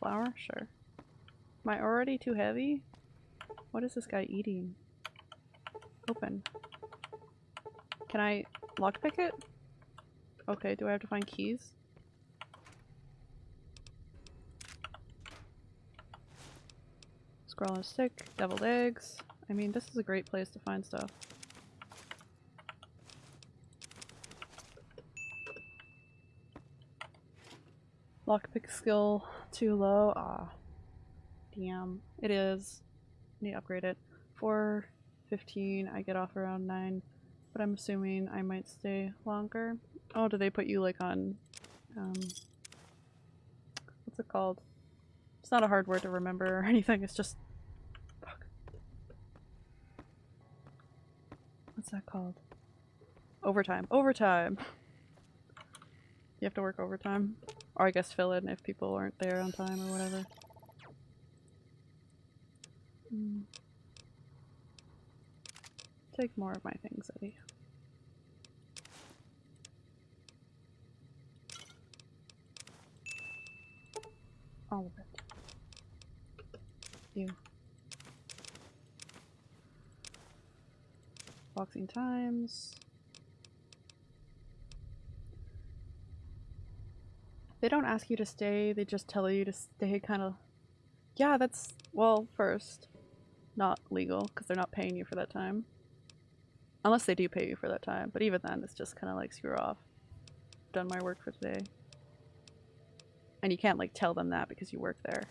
flour? Sure. Am I already too heavy? What is this guy eating? Open. Can I lockpick it? Okay, do I have to find keys? Scroll on a stick, deviled eggs. I mean, this is a great place to find stuff. Lockpick skill too low. Ah. Damn. It is. Need to upgrade it. 415, I get off around 9. But I'm assuming I might stay longer. Oh, do they put you like on um what's it called? It's not a hard word to remember or [LAUGHS] anything, it's just fuck. What's that called? Overtime. Overtime! You have to work overtime. Or I guess fill in if people aren't there on time or whatever. Hmm. Take more of my things, Eddie. All of it. You. Boxing times. They don't ask you to stay, they just tell you to stay kind of... Yeah, that's, well, first, not legal, because they're not paying you for that time. Unless they do pay you for that time, but even then, it's just kind of like, screw off. Done my work for today. And you can't, like, tell them that because you work there.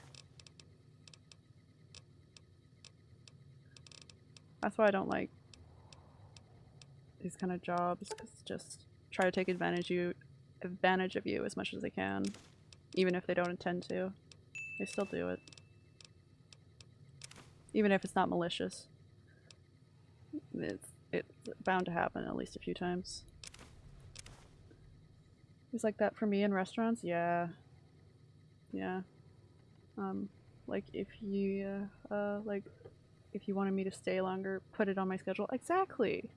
That's why I don't like these kind of jobs, because just try to take advantage you advantage of you as much as they can. Even if they don't intend to. They still do it. Even if it's not malicious. It's, it's bound to happen at least a few times. It's like that for me in restaurants? Yeah. Yeah. Um, like if you, uh, uh, like, if you wanted me to stay longer, put it on my schedule. Exactly!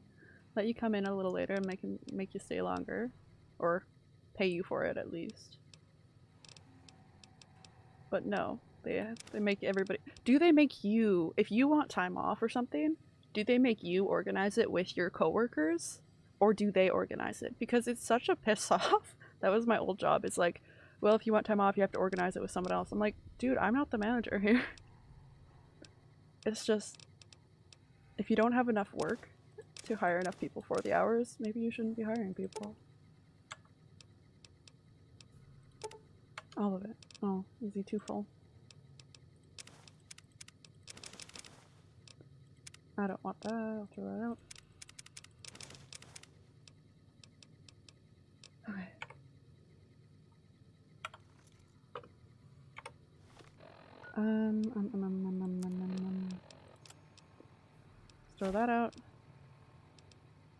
Let you come in a little later and make, make you stay longer. Or pay you for it at least. But no, they they make everybody. Do they make you if you want time off or something? Do they make you organize it with your coworkers, or do they organize it? Because it's such a piss [LAUGHS] off. that was my old job. It's like, well, if you want time off, you have to organize it with someone else. I'm like, dude, I'm not the manager [LAUGHS] here. it's just if you don't have enough work to hire enough people for the hours, maybe you shouldn't be hiring people. All of it. Oh, is he too full? I don't want that. I'll throw that out. Okay. Um, um, um, um, um, um, um, um. Throw that out.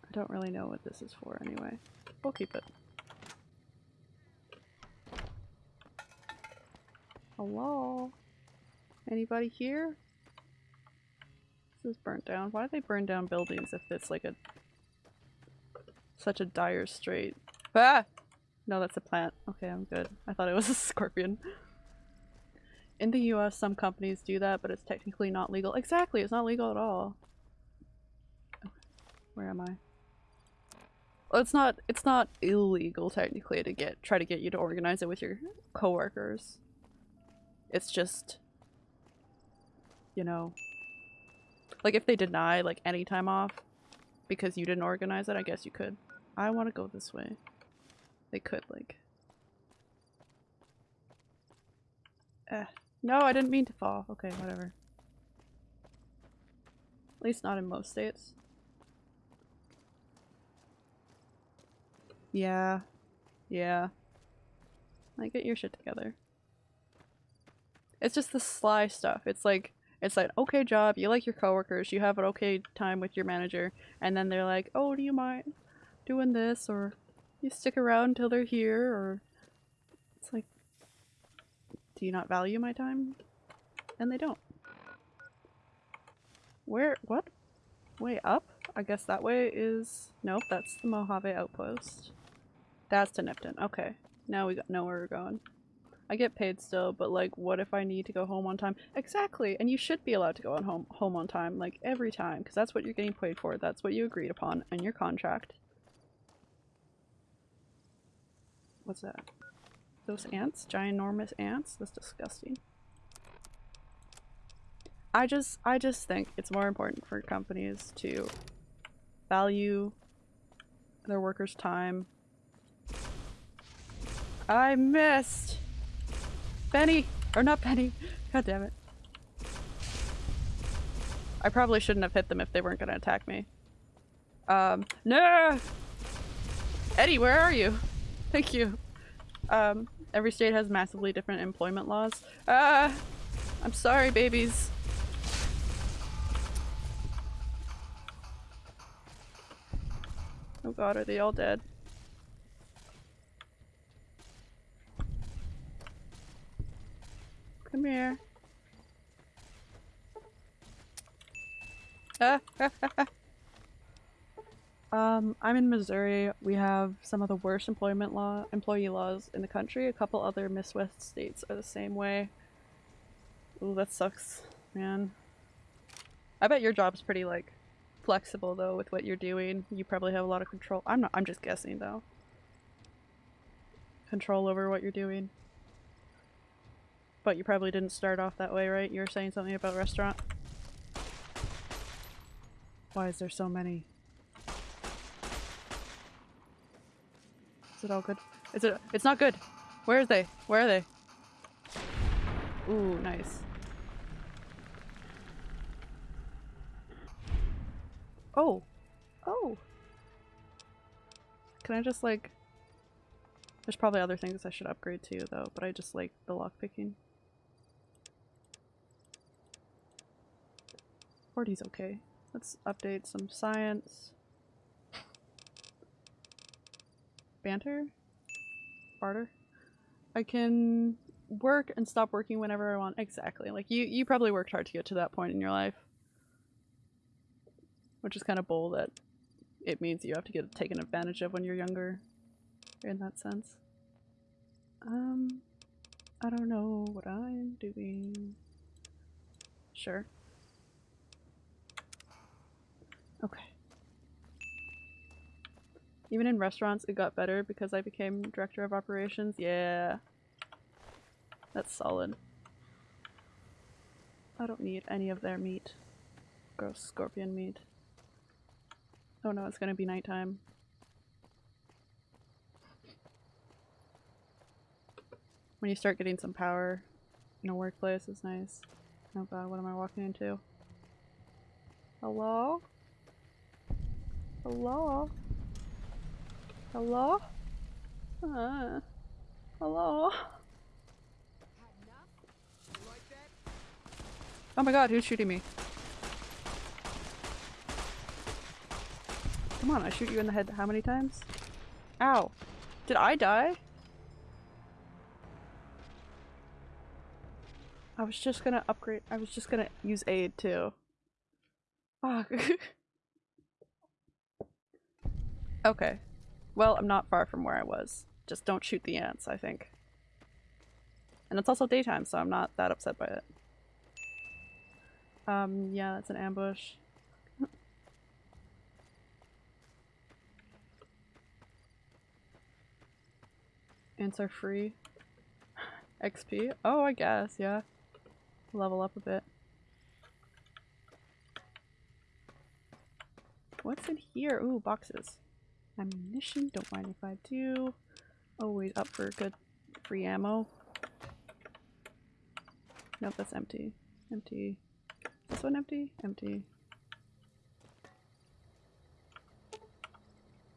I don't really know what this is for anyway. We'll keep it. Hello? Anybody here? This is burnt down. Why do they burn down buildings if it's like a such a dire strait? Ah! No, that's a plant. Okay, I'm good. I thought it was a [LAUGHS] scorpion. In the US, some companies do that, but it's technically not legal. Exactly, it's not legal at all. Where am I? Well, it's not it's not illegal technically to get try to get you to organize it with your coworkers. It's just, you know, like if they deny like any time off because you didn't organize it, I guess you could. I want to go this way. They could like. Eh. No, I didn't mean to fall. Okay, whatever. At least not in most states. Yeah. Yeah. Like, get your shit together. It's just the sly stuff. It's like it's like okay job, you like your coworkers, you have an okay time with your manager, and then they're like, "Oh, do you mind doing this?" or "You stick around until they're here," or it's like, "Do you not value my time?" And they don't. Where? What? Way up? I guess that way is... Nope, that's the Mojave outpost. That's to Nipton. Okay. Now we got know where we're going. I get paid still, but like, what if I need to go home on time? Exactly, and you should be allowed to go on home home on time, like every time, because that's what you're getting paid for. That's what you agreed upon in your contract. What's that? Those ants? Ginormous ants? That's disgusting. I just I just think it's more important for companies to value their workers' time. I missed! Benny! Or not Benny. God damn it. I probably shouldn't have hit them if they weren't gonna attack me. Um, no! Eddie, where are you? Thank you. Um, every state has massively different employment laws. Ah! I'm sorry, babies. Oh god, are they all dead? Come here. [LAUGHS] Um, I'm in Missouri. We have some of the worst employment law employee laws in the country. A couple other Midwest states are the same way. Ooh, that sucks, man. I bet your job's pretty like flexible though with what you're doing. You probably have a lot of control. I'm not I'm just guessing though. Control over what you're doing. But you probably didn't start off that way, right? You were saying something about restaurant? Why is there so many? Is it all good? Is it- it's not good! Where are they? Where are they? Ooh, nice. Oh! Oh! Can I just like... There's probably other things I should upgrade to though, but I just like the lockpicking. 40's okay. Let's update some science. Banter? Barter? I can work and stop working whenever I want. Exactly. Like you, you probably worked hard to get to that point in your life. Which is kind of bold that it means you have to get taken advantage of when you're younger. In that sense. Um, I don't know what I'm doing. Sure. Okay. Even in restaurants, it got better because I became director of operations. Yeah. That's solid. I don't need any of their meat. Gross scorpion meat. Oh no, it's gonna be nighttime. When you start getting some power in a workplace is nice. Oh god, what am I walking into? Hello? Hello? Hello? Uh, hello? Oh my god, who's shooting me? Come on, I shoot you in the head how many times? Ow. Did I die? I was just gonna upgrade- I was just gonna use aid too. Fuck. [LAUGHS] okay. Well, I'm not far from where I was. Just don't shoot the ants, I think. And it's also daytime, so I'm not that upset by it. Um, yeah, that's an ambush. [LAUGHS] Ants are free. [SIGHS] XP? Oh, I guess, yeah. Level up a bit. What's in here? Ooh, boxes. Ammunition, don't mind if I do. Always up for good free ammo. Nope, that's empty. Empty. This one empty? Empty.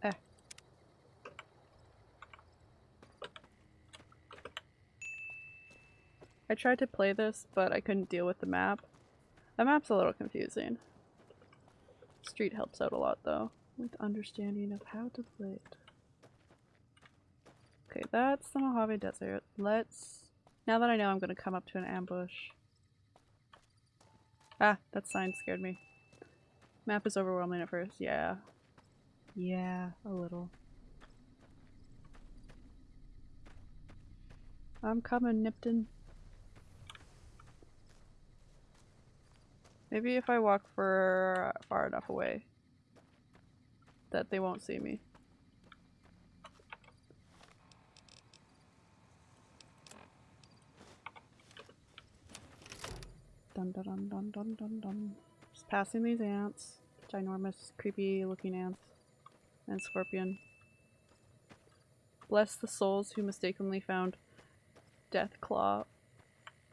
Eh. I tried to play this, but I couldn't deal with the map. The map's a little confusing. Street helps out a lot though, with understanding of how to play it. Okay, that's the Mojave Desert. Let's... Now that I know I'm gonna come up to an ambush. Ah, that sign scared me. Map is overwhelming at first, yeah. Yeah, a little. I'm coming, Nipton. Maybe if I walk for far enough away that they won't see me. Dun dun dun dun dun dun dun. Just passing these ants. Ginormous, creepy looking ants. And scorpion. Bless the souls who mistakenly found Death Claw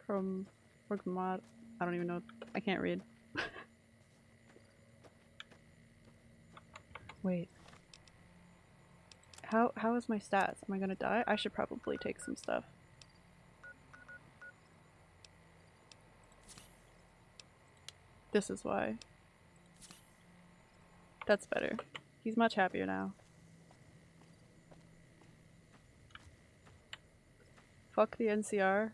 from Orgrimmar. I don't even know. I can't read. Wait. How how is my stats? Am I gonna die? I should probably take some stuff. This is why. That's better. He's much happier now. Fuck the NCR.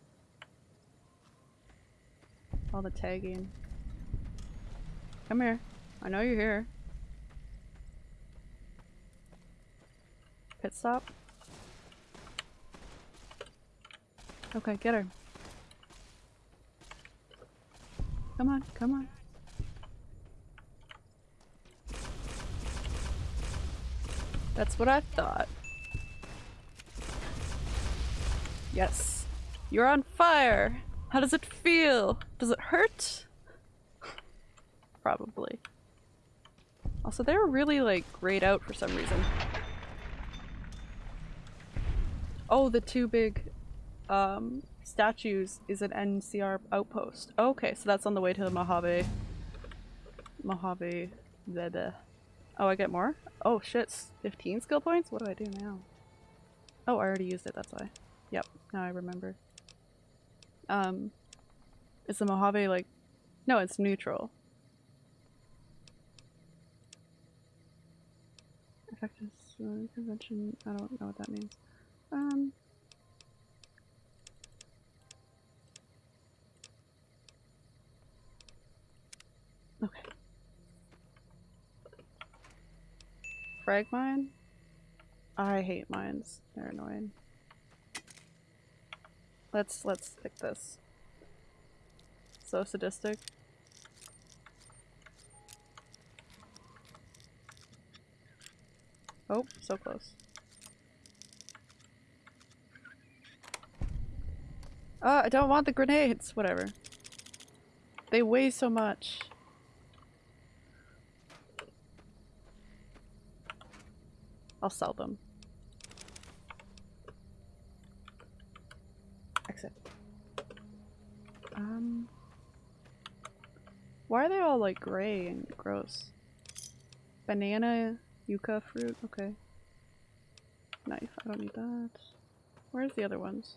All the tagging. Come here. I know you're here. Pit stop. Okay, get her. Come on, come on. That's what I thought. Yes. You're on fire! How does it feel? Does it hurt? Probably. Also, they're really, like, grayed out for some reason. Oh, the two big um, statues is an NCR outpost. Okay, so that's on the way to the Mojave. Mojave. Zeda. Oh, I get more? Oh shit, 15 skill points? What do I do now? Oh, I already used it, that's why. Yep, now I remember. Um, is the Mojave like... No, it's neutral. Effective convention, I don't know what that means. Um... Okay. Frag mine? I hate mines. They're annoying. Let's let's pick this. So sadistic. Oh, so close. Uh, I don't want the grenades! Whatever. They weigh so much. I'll sell them. Exit. Um... Why are they all like gray and gross? Banana, yucca fruit, okay. Knife, I don't need that. Where's the other ones?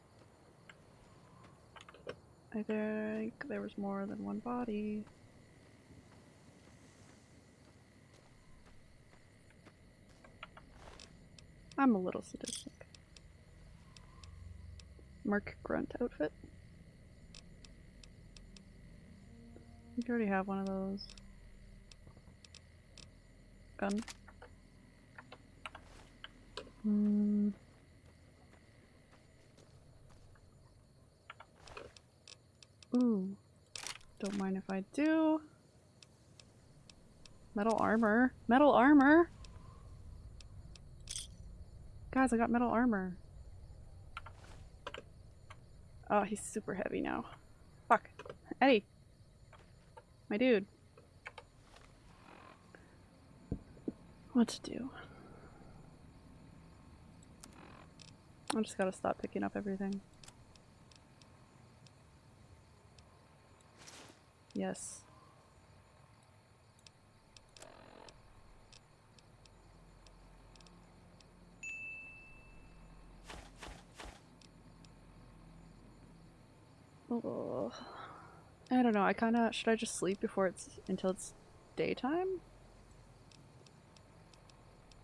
I think there was more than one body. I'm a little sadistic. Merc Grunt outfit. You already have one of those. Gun. Hmm. Ooh. Don't mind if I do. Metal armor. Metal armor! Guys, I got metal armor. Oh, he's super heavy now. Fuck. Eddie! My dude. What to do? I just gotta stop picking up everything. Yes. Oh, I don't know. I kind of should I just sleep before it's until it's daytime?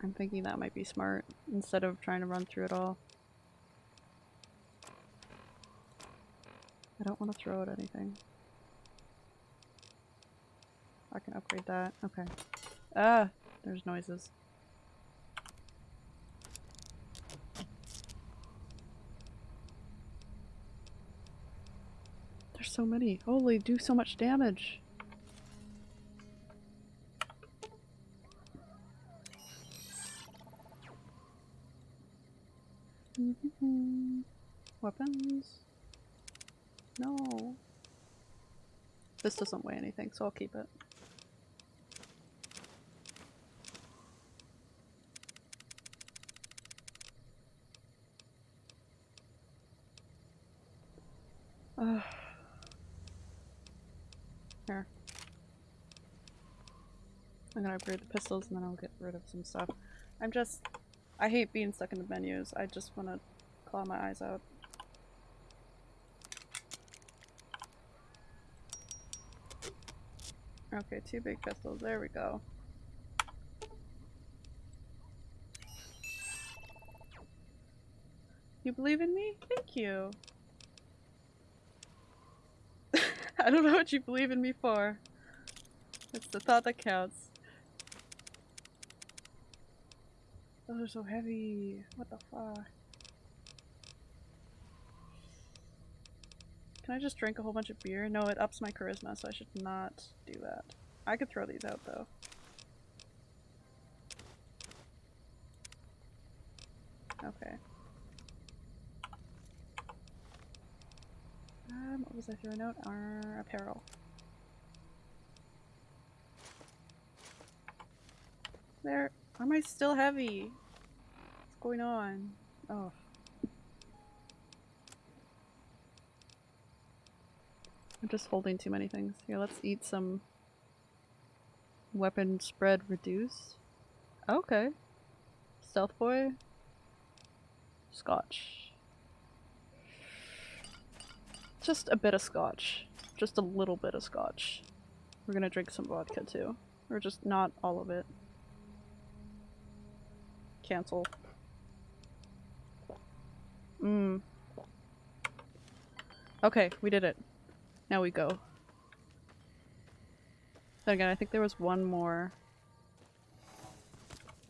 I'm thinking that might be smart instead of trying to run through it all. I don't want to throw at anything. I can upgrade that. Okay. Ah! There's noises. There's so many. Holy, do so much damage. Weapons. No. This doesn't weigh anything, so I'll keep it. Here. I'm gonna upgrade the pistols and then I'll get rid of some stuff. I'm just- I hate being stuck in the menus. I just wanna claw my eyes out. Okay, two big pistols. There we go. You believe in me? Thank you. [LAUGHS] I don't know what you believe in me for. It's the thought that counts. Those are so heavy. What the fuck? Can I just drink a whole bunch of beer? No, it ups my charisma, so I should not do that. I could throw these out though. Okay. What was I throwing out? Our apparel. There. Why am I still heavy? What's going on? Oh. I'm just holding too many things. Here, let's eat some weapon spread reduce. Okay. Stealth boy. Scotch. Just a bit of scotch. Just a little bit of scotch. We're gonna drink some vodka too. Or just not all of it. Cancel. Mmm. Okay, we did it. Now we go. Then again, I think there was one more.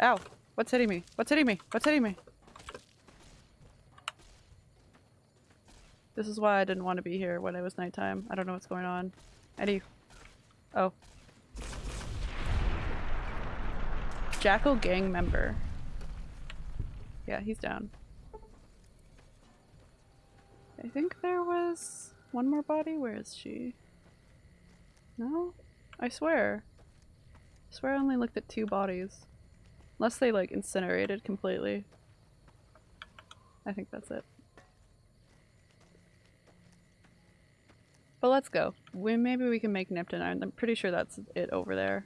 Ow! What's hitting me? What's hitting me? What's hitting me? This is why I didn't want to be here when it was nighttime. I don't know what's going on. Eddie. Oh. Jackal gang member. Yeah, he's down. I think there was one more body. Where is she? No? I swear. I swear I only looked at two bodies. Unless they like incinerated completely. I think that's it. But let's go. We maybe we can make Nipton Iron. I'm pretty sure that's it over there.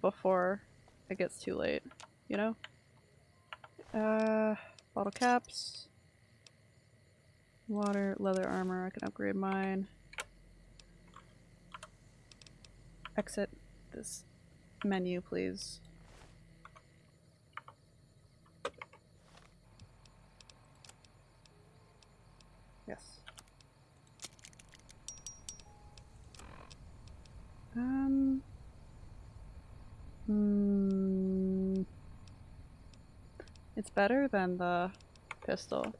Before it gets too late. You know? Uh bottle caps. Water, leather armor, I can upgrade mine. Exit this menu, please. Yes. Um. Hmm. It's better than the pistol.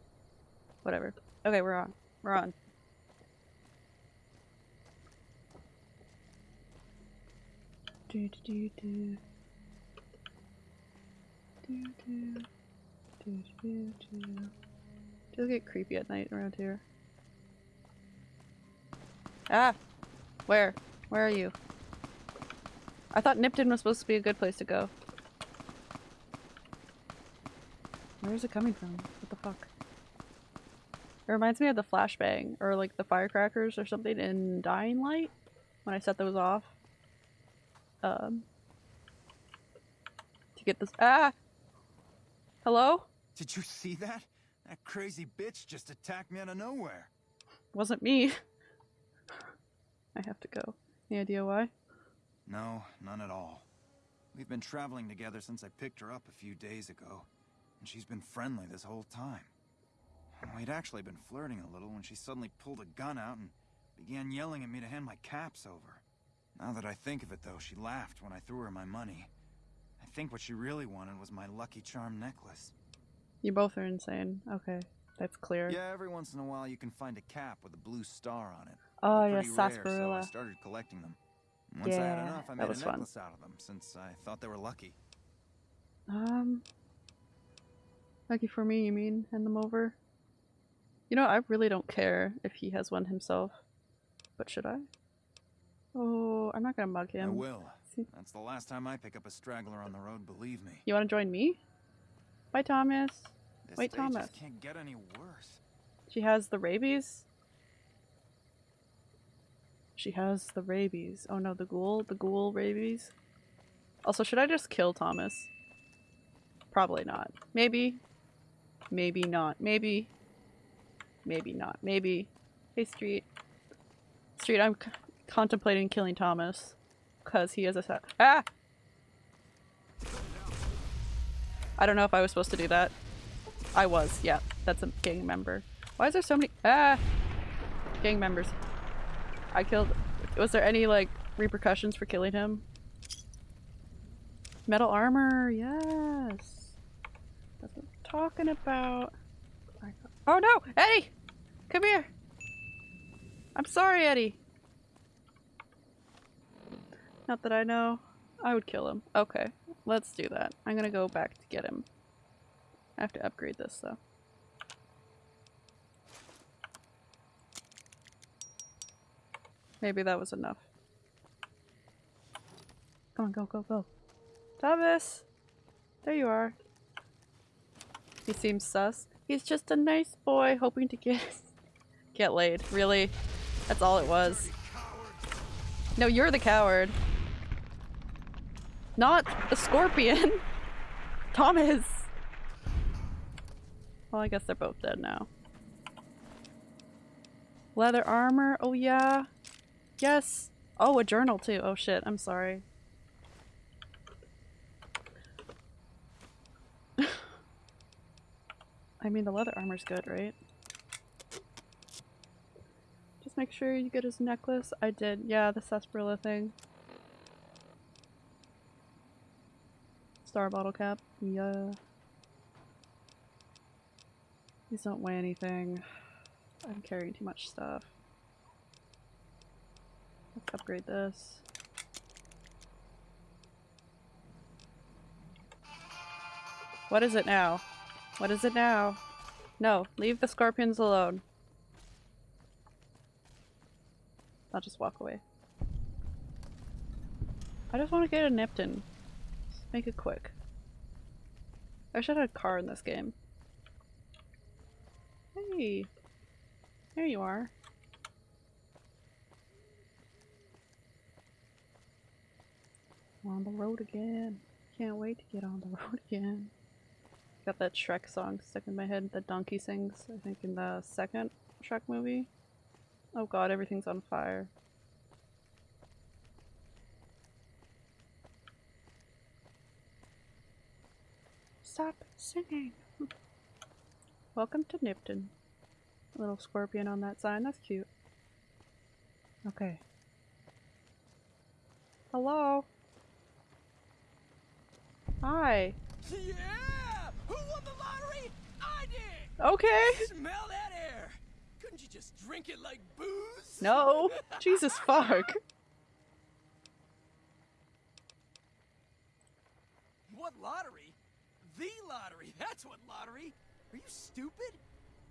Whatever. Okay, we're on. We're on. Do do do do. Do do. Do do do. Does get creepy at night around here. Ah! Where? Where are you? I thought Nipton was supposed to be a good place to go. Where is it coming from? What the fuck? It reminds me of the flashbang, or like the firecrackers or something in Dying Light, when I set those off. Um, to get this- Ah! Hello? Did you see that? That crazy bitch just attacked me out of nowhere. Wasn't me. [LAUGHS] I have to go. Any idea why? No, none at all. We've been traveling together since I picked her up a few days ago, and she's been friendly this whole time. We'd actually been flirting a little when she suddenly pulled a gun out and began yelling at me to hand my caps over. Now that I think of it, though, she laughed when I threw her my money. I think what she really wanted was my Lucky Charm necklace. You both are insane. Okay, that's clear. Yeah, every once in a while you can find a cap with a blue star on it. Oh yeah, pretty rare, So I started collecting them. Once I had Yeah, enough, I that made a was fun. out of them since I thought they were lucky. Um, lucky for me, you mean? Hand them over. You know, I really don't care if he has one himself, but should I? Oh, I'm not gonna mug him. I him. will. That's the last time I pick up a straggler on the road, believe me. You want to join me? Bye, Thomas. This Wait, Thomas. can't get any worse. She has the rabies. She has the rabies. Oh no, the ghoul, the ghoul rabies. Also, should I just kill Thomas? Probably not. Maybe. Maybe not. Maybe. Maybe not. Maybe. Hey, Street. Street, I'm contemplating killing Thomas. Because he is a Ah! I don't know if I was supposed to do that. I was, yeah. That's a gang member. Why is there so many- Ah! Gang members. I killed- Was there any, like, repercussions for killing him? Metal armor, yes! That's what I'm talking about. Oh no! Eddie! Come here! I'm sorry, Eddie! Not that I know. I would kill him. Okay, let's do that. I'm gonna go back to get him. I have to upgrade this though. Maybe that was enough. Come on, go, go, go. Thomas! There you are. He seems sus. He's just a nice boy hoping to get [LAUGHS] get laid. Really? That's all it was. No, you're the coward. Not the scorpion. [LAUGHS] Thomas. Well, I guess they're both dead now. Leather armor. Oh yeah. Yes. Oh, a journal too. Oh shit. I'm sorry. [LAUGHS] I mean, the leather armor's good, right? Just make sure you get his necklace. I did. Yeah, the sarsaparilla thing. Star bottle cap. Yeah. These don't weigh anything. I'm carrying too much stuff. Let's upgrade this. What is it now? What is it now? No, leave the scorpions alone. I'll just walk away. I just want to get a Nipton. Just make it quick. I should have a car in this game. Hey! There you are. On the road again. Can't wait to get on the [LAUGHS] road again. Got that Shrek song stuck in my head that Donkey sings, I think in the second Shrek movie. Oh god, everything's on fire. Stop singing! [LAUGHS] Welcome to Nipton. A little scorpion on that sign, that's cute. Okay. Hello? Hi. Yeah! Who won the lottery? I did! Okay. Smell that air! Couldn't you just drink it like booze? No. [LAUGHS] Jesus fuck. What lottery? The lottery! That's what lottery! Are you stupid?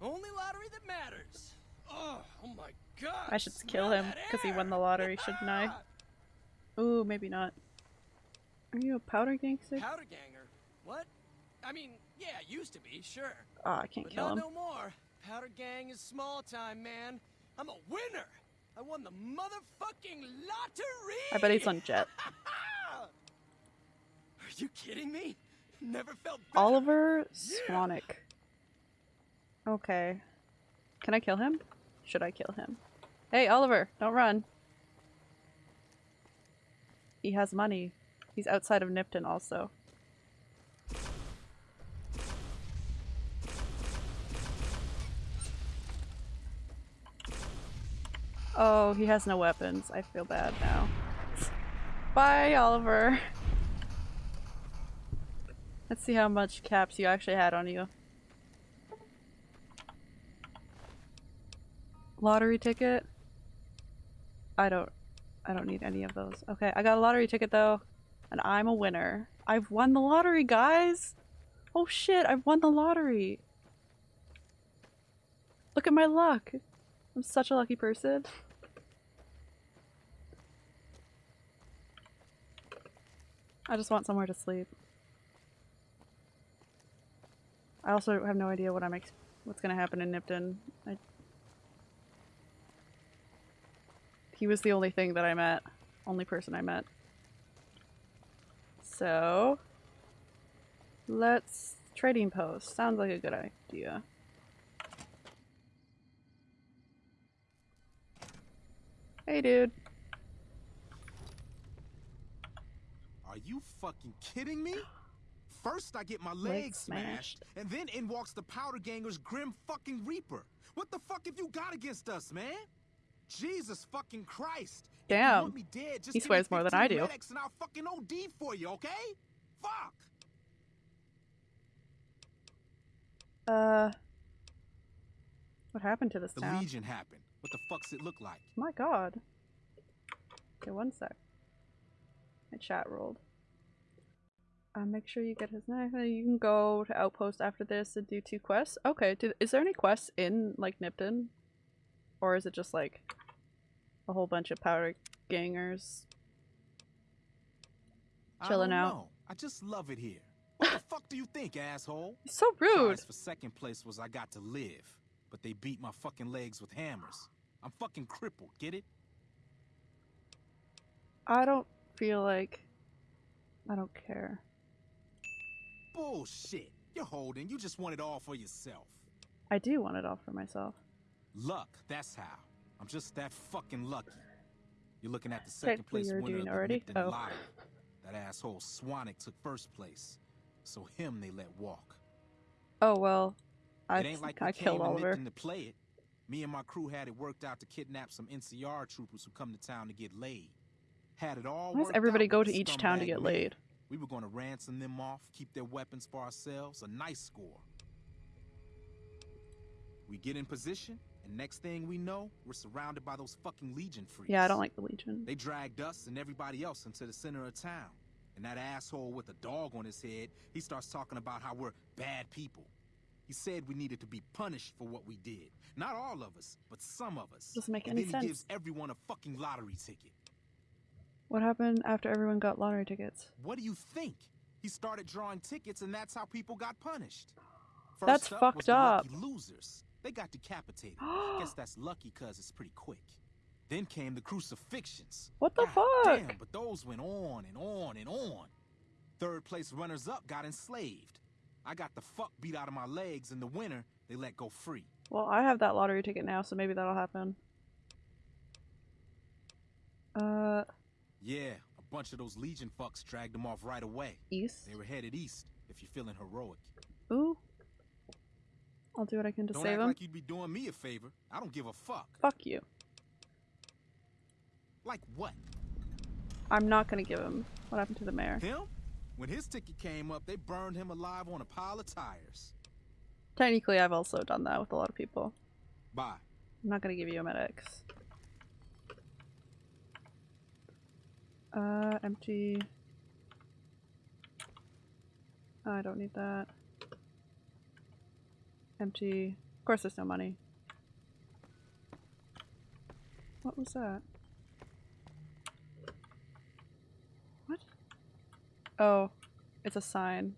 Only lottery that matters. Oh, oh my god! I should kill him because he won the lottery, shouldn't I? [LAUGHS] Ooh, maybe not. Are you a powder gangster? Powder ganger? What? I mean, yeah, used to be, sure. Ah, I can't But kill him. no more. Powder gang is small time, man. I'm a winner. I won the motherfucking lottery. I bet he's on [LAUGHS] jet. Are you kidding me? Never felt better. Oliver Swanick. Okay. Can I kill him? Should I kill him? Hey, Oliver, don't run. He has money. He's outside of Nipton also. Oh, he has no weapons. I feel bad now. Bye, Oliver. Let's see how much caps you actually had on you. Lottery ticket? I don't I don't need any of those. Okay, I got a lottery ticket though, and I'm a winner. I've won the lottery, guys! Oh shit, I've won the lottery! Look at my luck! I'm such a lucky person. I just want somewhere to sleep. I also have no idea what I'm what's gonna happen in Nipton. I he was the only thing that I met. Only person I met. So let's trading post. Sounds like a good idea. Hey dude. Are you fucking kidding me? First I get my Leg legs smashed. smashed, and then in walks the powder ganger's grim fucking reaper. What the fuck have you got against us, man? Jesus fucking Christ. Damn. He swears more than I do. And I'll fucking OD for you, okay? Fuck. Uh What happened to this The town? Legion happened. What the fuck's it look like? My god. Okay, one sec. My chat rolled. Uh, make sure you get his knife. You can go to Outpost after this and do two quests. Okay, do, is there any quests in, like, Nipton? Or is it just, like, a whole bunch of powder gangers? Chilling I out. Know. I just love it here. [LAUGHS] What the fuck do you think, asshole? So rude! Prize for second place was I got to live, but they beat my fucking legs with hammers. I'm fucking crippled, get it? I don't feel like... I don't care. Bullshit. You're holding. You just want it all for yourself. I do want it all for myself. Luck, that's how. I'm just that fucking lucky. You're looking at the second place winner of the already? Nipton Oh. Lottery. That asshole Swanick took first place, so him they let walk. Oh, well. I, it ain't like I killed Oliver. To play it. Me and my crew had it worked out to kidnap some NCR troopers who come to town to get laid. Had it all Why does everybody go to each town to get laid? We were going to ransom them off, keep their weapons for ourselves, a nice score. We get in position, and next thing we know, we're surrounded by those fucking Legion freaks. Yeah, I don't like the Legion. They dragged us and everybody else into the center of town. And that asshole with a dog on his head, he starts talking about how we're bad people. He said we needed to be punished for what we did. Not all of us, but some of us. Doesn't make and any then sense. he gives everyone a fucking lottery ticket. What happened after everyone got lottery tickets? What do you think? He started drawing tickets, and that's how people got punished. That's up fucked the up. Losers. They got decapitated. [GASPS] Guess that's lucky because it's pretty quick. Then came the crucifixions. What the God fuck? Damn, but those went on and on and on. Third place runners up got enslaved. I got the fuck beat out of my legs, and the winner they let go free. Well, I have that lottery ticket now, so maybe that'll happen. Uh, Yeah, a bunch of those Legion fucks dragged them off right away. east? They were headed east, if you're feeling heroic. Ooh. I'll do what I can to Don't save act him. like you'd be doing me a favor. I don't give a fuck. Fuck you. Like what? I'm not gonna give him. What happened to the mayor? Him? When his ticket came up, they burned him alive on a pile of tires. Technically, I've also done that with a lot of people. Bye. I'm not gonna give you a medics. Uh, empty. I don't need that. Empty. Of course there's no money. What was that? What? Oh, it's a sign.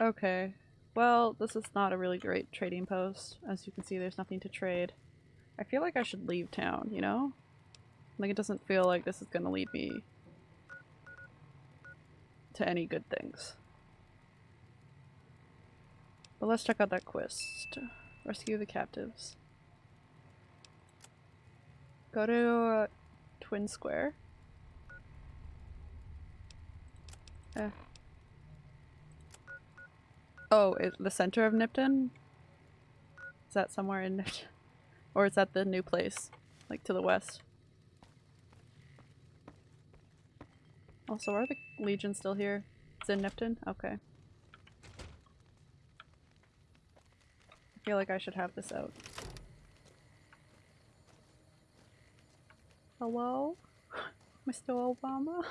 Okay. Well, this is not a really great trading post. As you can see, there's nothing to trade. I feel like I should leave town, you know? Like, it doesn't feel like this is gonna lead me to any good things. But let's check out that quest. Rescue the captives. Go to uh, Twin Square. Eh. Oh, is the center of Nipton? Is that somewhere in Nipton? [LAUGHS] Or is that the new place? Like to the west? Also, are the Legion still here? It's in Nipton? Okay. Feel like I should have this out. Hello? Mr. Obama?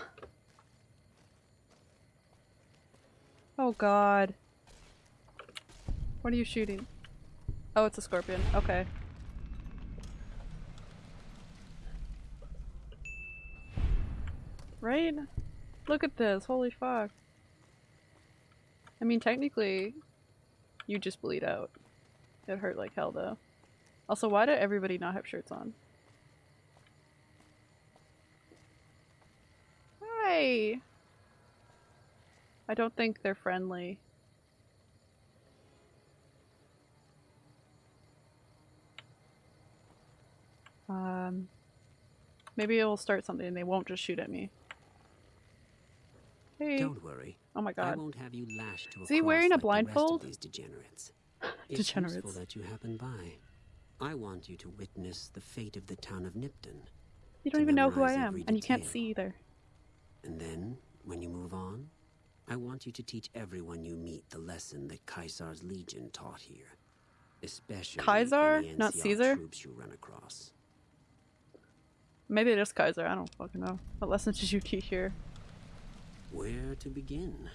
Oh god. What are you shooting? Oh, it's a scorpion. Okay. Right? Look at this. Holy fuck. I mean, technically, you just bleed out. It hurt like hell though. Also, why did everybody not have shirts on? Hi! I don't think they're friendly. Um, maybe it'll start something and they won't just shoot at me. Hey. Don't worry. Oh my god. I won't have you lashed to a Is he wearing a like the rest of blindfold? these degenerates. It's Degenerates. useful that you happen by. I want you to witness the fate of the town of Nipton. You don't even know who I am, and you can't see either. And then, when you move on, I want you to teach everyone you meet the lesson that Caesar's legion taught here. Especially Caesar, not Caesar? troops you run across. Maybe it is Kaiser, I don't fucking know. What lesson did you teach here? Where to begin?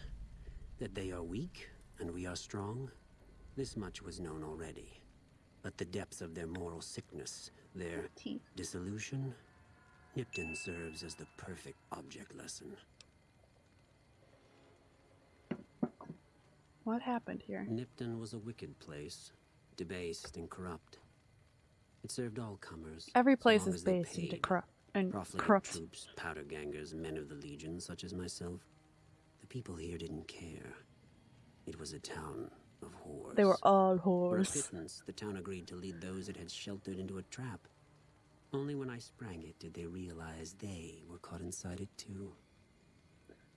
That they are weak and we are strong? This much was known already. But the depths of their moral sickness, their Teeth. dissolution, Nipton serves as the perfect object lesson. What happened here? Nipton was a wicked place, debased and corrupt. It served all comers. Every place is based into corrupt and corrupt. troops, powder gangers, men of the Legion, such as myself. The people here didn't care. It was a town of whores. They were all whores. For a pittance, the town agreed to lead those it had sheltered into a trap. Only when I sprang it did they realize they were caught inside it too,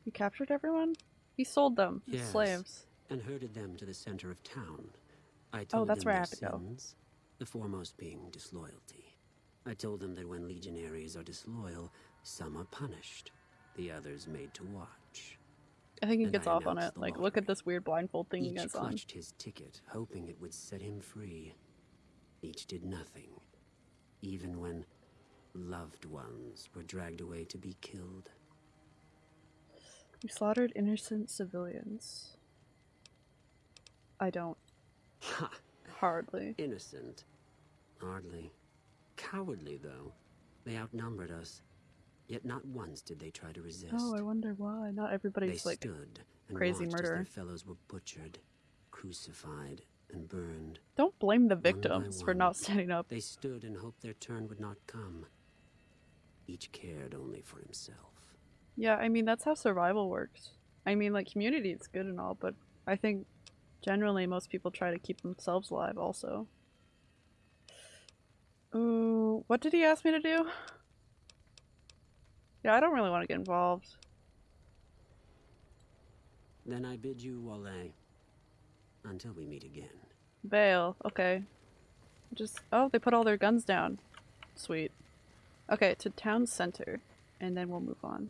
You captured everyone? He sold them. as Yes. Slaves. and herded them to the center of town. I oh, told Oh, that's them where I have to go. sins, the foremost being disloyalty. I told them that when legionaries are disloyal, some are punished, the others made to watch. I think he gets off on it. Like, look at this weird blindfold thing he Each gets on. clutched his ticket, hoping it would set him free. Each did nothing, even when loved ones were dragged away to be killed. You slaughtered innocent civilians. I don't. Ha! Hardly. Innocent. Hardly. Cowardly, though. They outnumbered us. Yet not once did they try to oh, resist. Oh, I wonder why. Not they everybody's like. stood and crazy murderer. their fellows were butchered, crucified, and burned. Don't blame the victims for one. not standing up. They stood and hoped their turn would not come. Each cared only for himself. Yeah, I mean, that's how survival works. I mean, like, community is good and all, but I think generally most people try to keep themselves alive also. Ooh, what did he ask me to do? Yeah, I don't really want to get involved. Then I bid you vale. Until we meet again. Bail, okay. Just, oh, they put all their guns down. Sweet. Okay, to town center, and then we'll move on.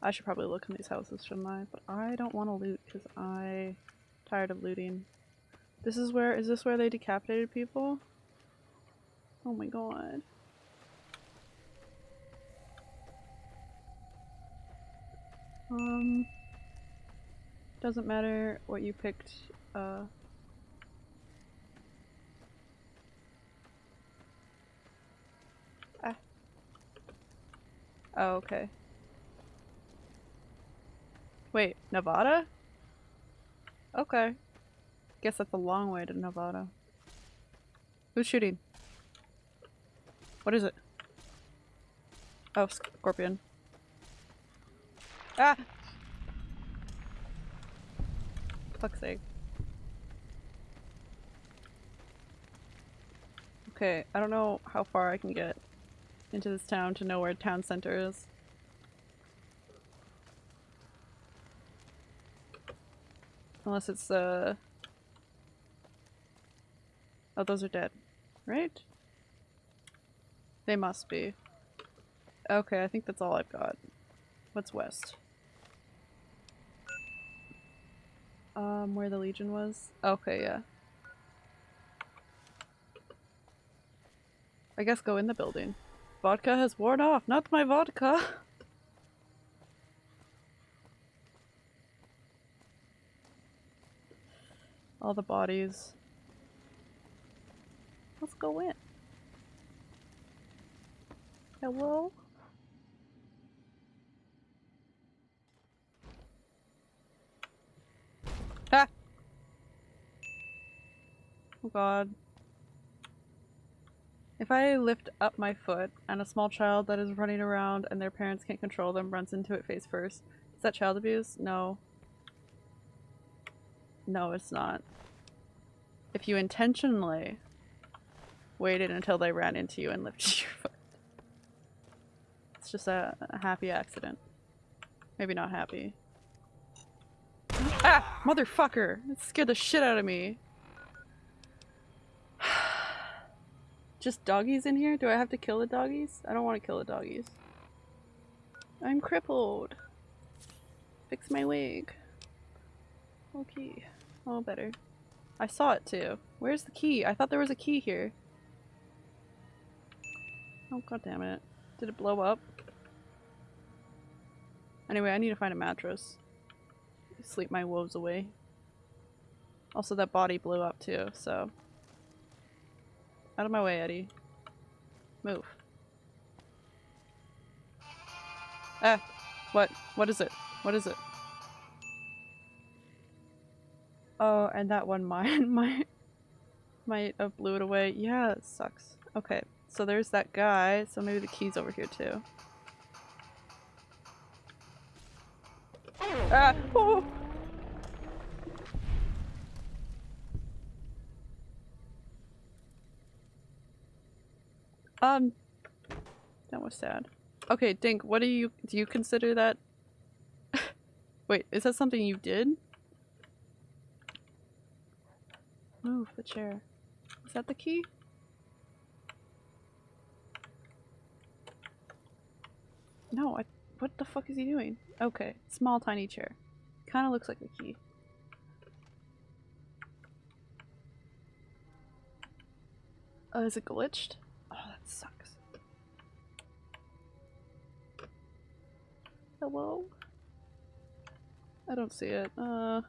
I should probably look in these houses, shouldn't I? But I don't want to loot, because I... tired of looting. This is where, is this where they decapitated people? Oh my god. Um... Doesn't matter what you picked, uh... Ah. Oh, okay. Wait, Nevada? Okay. Guess that's a long way to Nevada. Who's shooting? What is it? Oh, scorpion. Ah! Fuck's sake. Okay, I don't know how far I can get into this town to know where town center is. Unless it's uh Oh, those are dead. Right? They must be. Okay, I think that's all I've got. What's west? Um, where the Legion was? Okay, yeah. I guess go in the building. vodka has worn off. Not my vodka. [LAUGHS] All the bodies. Let's go in. Hello? [LAUGHS] Oh god. If I lift up my foot and a small child that is running around and their parents can't control them runs into it face first, is that child abuse? No. No, it's not. If you intentionally waited until they ran into you and lifted [LAUGHS] your foot. It's just a, a happy accident. Maybe not happy. Ah! [LAUGHS] Motherfucker! It scared the shit out of me. [SIGHS] Just doggies in here? Do I have to kill the doggies? I don't want to kill the doggies. I'm crippled. Fix my wig. Okay. Oh, better. I saw it too. Where's the key? I thought there was a key here. Oh god damn it. Did it blow up? Anyway, I need to find a mattress. Sleep my woes away. Also that body blew up too, so. Out of my way, Eddie. Move. Ah! What? What is it? What is it? Oh, and that one [LAUGHS] mine might might have blew it away. Yeah, it sucks. Okay, so there's that guy, so maybe the key's over here too. Ah! Oh! Um, that was sad. Okay, Dink, what do you- do you consider that- [LAUGHS] Wait, is that something you did? Move the chair. Is that the key? No, I- what the fuck is he doing? Okay, small tiny chair. Kinda looks like a key. Oh, is it glitched? Oh, that sucks. Hello? I don't see it. Uh.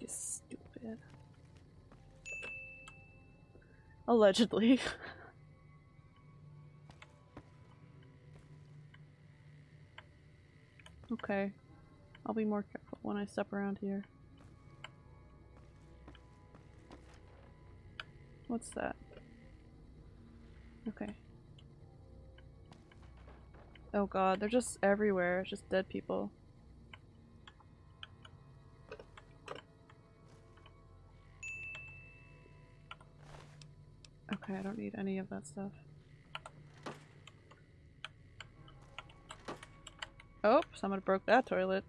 You stupid. Allegedly. [LAUGHS] okay. I'll be more careful when I step around here. What's that? Okay. Oh god, they're just everywhere. Just dead people. Okay, I don't need any of that stuff. Oh, someone broke that toilet.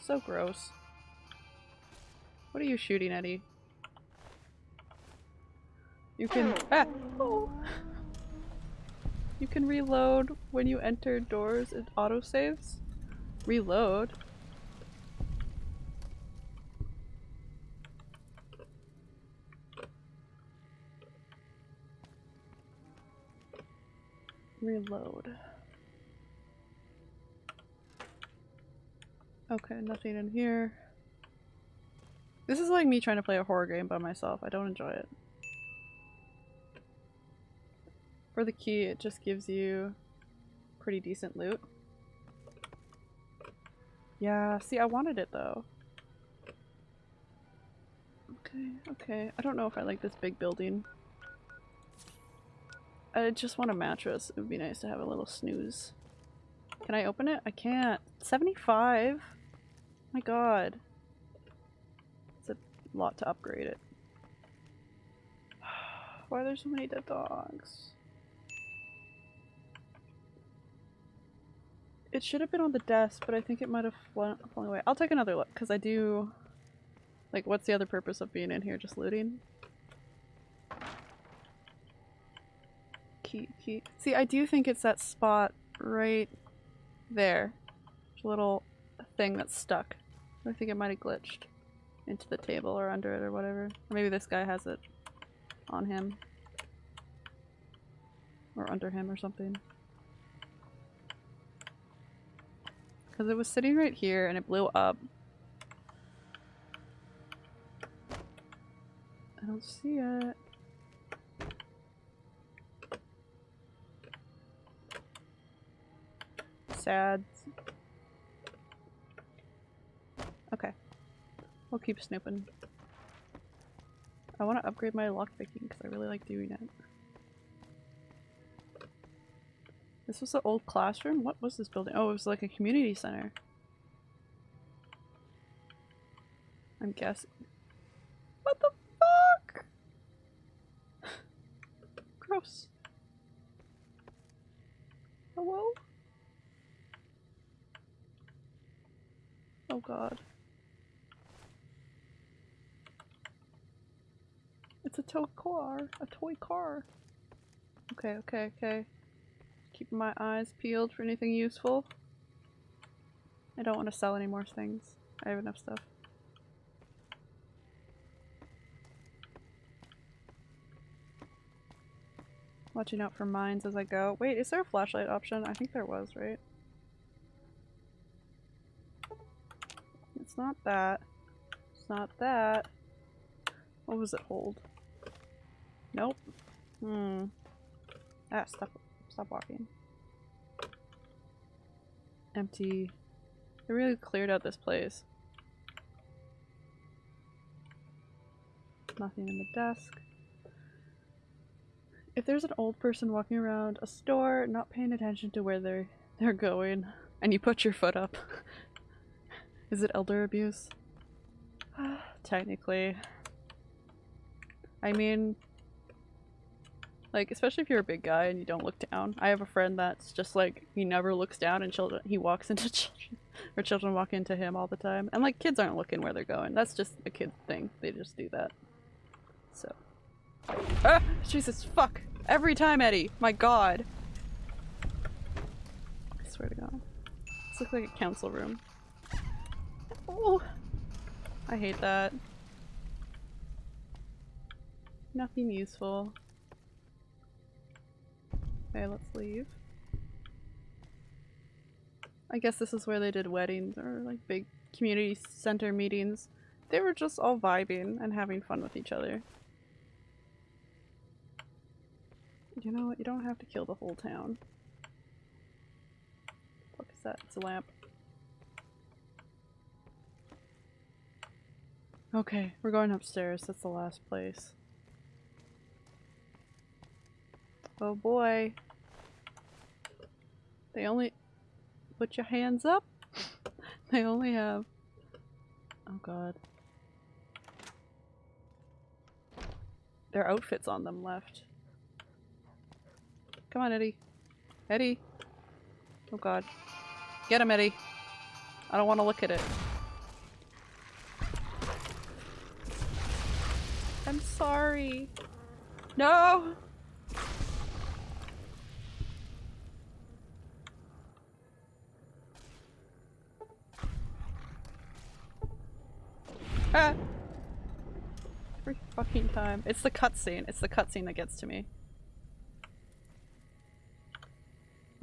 So gross. What are you shooting, Eddie? You can- ah! Oh. You can reload when you enter doors, it autosaves. Reload? Reload. Okay, nothing in here. This is like me trying to play a horror game by myself. I don't enjoy it. For the key, it just gives you pretty decent loot. Yeah, see, I wanted it though. Okay, okay. I don't know if I like this big building. I just want a mattress. It would be nice to have a little snooze. Can I open it? I can't. 75? My god. It's a lot to upgrade it. [SIGHS] Why are there so many dead dogs? It should have been on the desk, but I think it might have flown, flown away. I'll take another look, because I do... Like, what's the other purpose of being in here? Just looting? Key, key. See, I do think it's that spot right there. A little thing that's stuck. I think it might have glitched into the table or under it or whatever. Or maybe this guy has it on him. Or under him or something. Because it was sitting right here and it blew up. I don't see it. Sad. Okay. We'll keep snooping. I want to upgrade my lockpicking because I really like doing it. This was the old classroom? What was this building? Oh, it was like a community center. I'm guessing. What the fuck? [SIGHS] Gross. Hello? Oh god. It's a toy car. A toy car. Okay, okay, okay. Keeping my eyes peeled for anything useful. I don't want to sell any more things. I have enough stuff. Watching out for mines as I go. Wait, is there a flashlight option? I think there was, right? It's not that. It's not that. What was it hold? Nope. Hmm. Ah, stop. Stop walking. Empty. They really cleared out this place. Nothing in the desk. If there's an old person walking around a store, not paying attention to where they're they're going, and you put your foot up, [LAUGHS] is it elder abuse? [SIGHS] Technically. I mean, like, especially if you're a big guy and you don't look down. I have a friend that's just like, he never looks down and children- he walks [LAUGHS] into children, or children walk into him all the time. And like, kids aren't looking where they're going. That's just a kid thing. They just do that. So. Ah! Jesus, fuck! Every time, Eddie! My god! I swear to god. This looks like a council room. Oh! I hate that. Nothing useful. Okay, let's leave. I guess this is where they did weddings or like big community center meetings. They were just all vibing and having fun with each other. You know what? You don't have to kill the whole town. What is that? It's a lamp. Okay, we're going upstairs. That's the last place. Oh boy. They only- put your hands up? [LAUGHS] they only have- oh god. Their outfits on them left. Come on, Eddie. Eddie! Oh god. Get him, Eddie! I don't want to look at it. I'm sorry. No! [LAUGHS] Every fucking time. It's the cutscene. It's the cutscene that gets to me.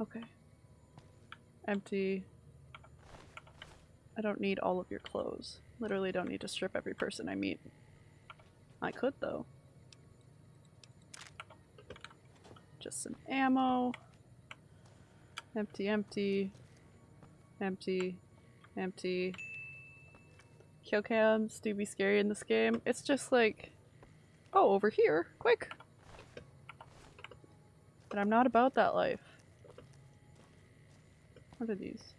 Okay. Empty. I don't need all of your clothes. Literally don't need to strip every person I meet. I could though. Just some ammo. Empty, empty. Empty. Empty. Kill cams do be scary in this game. It's just like, oh, over here, quick. But I'm not about that life. What are these?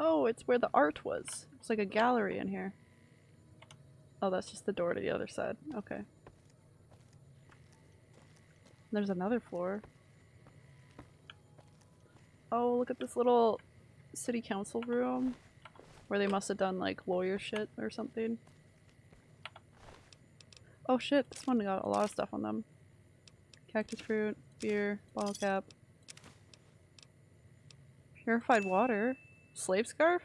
Oh, it's where the art was. It's like a gallery in here. Oh, that's just the door to the other side. Okay. There's another floor. Oh, look at this little city council room. Where they must have done like lawyer shit or something. Oh shit, this one got a lot of stuff on them. Cactus fruit, beer, bottle cap. Purified water? Slave scarf?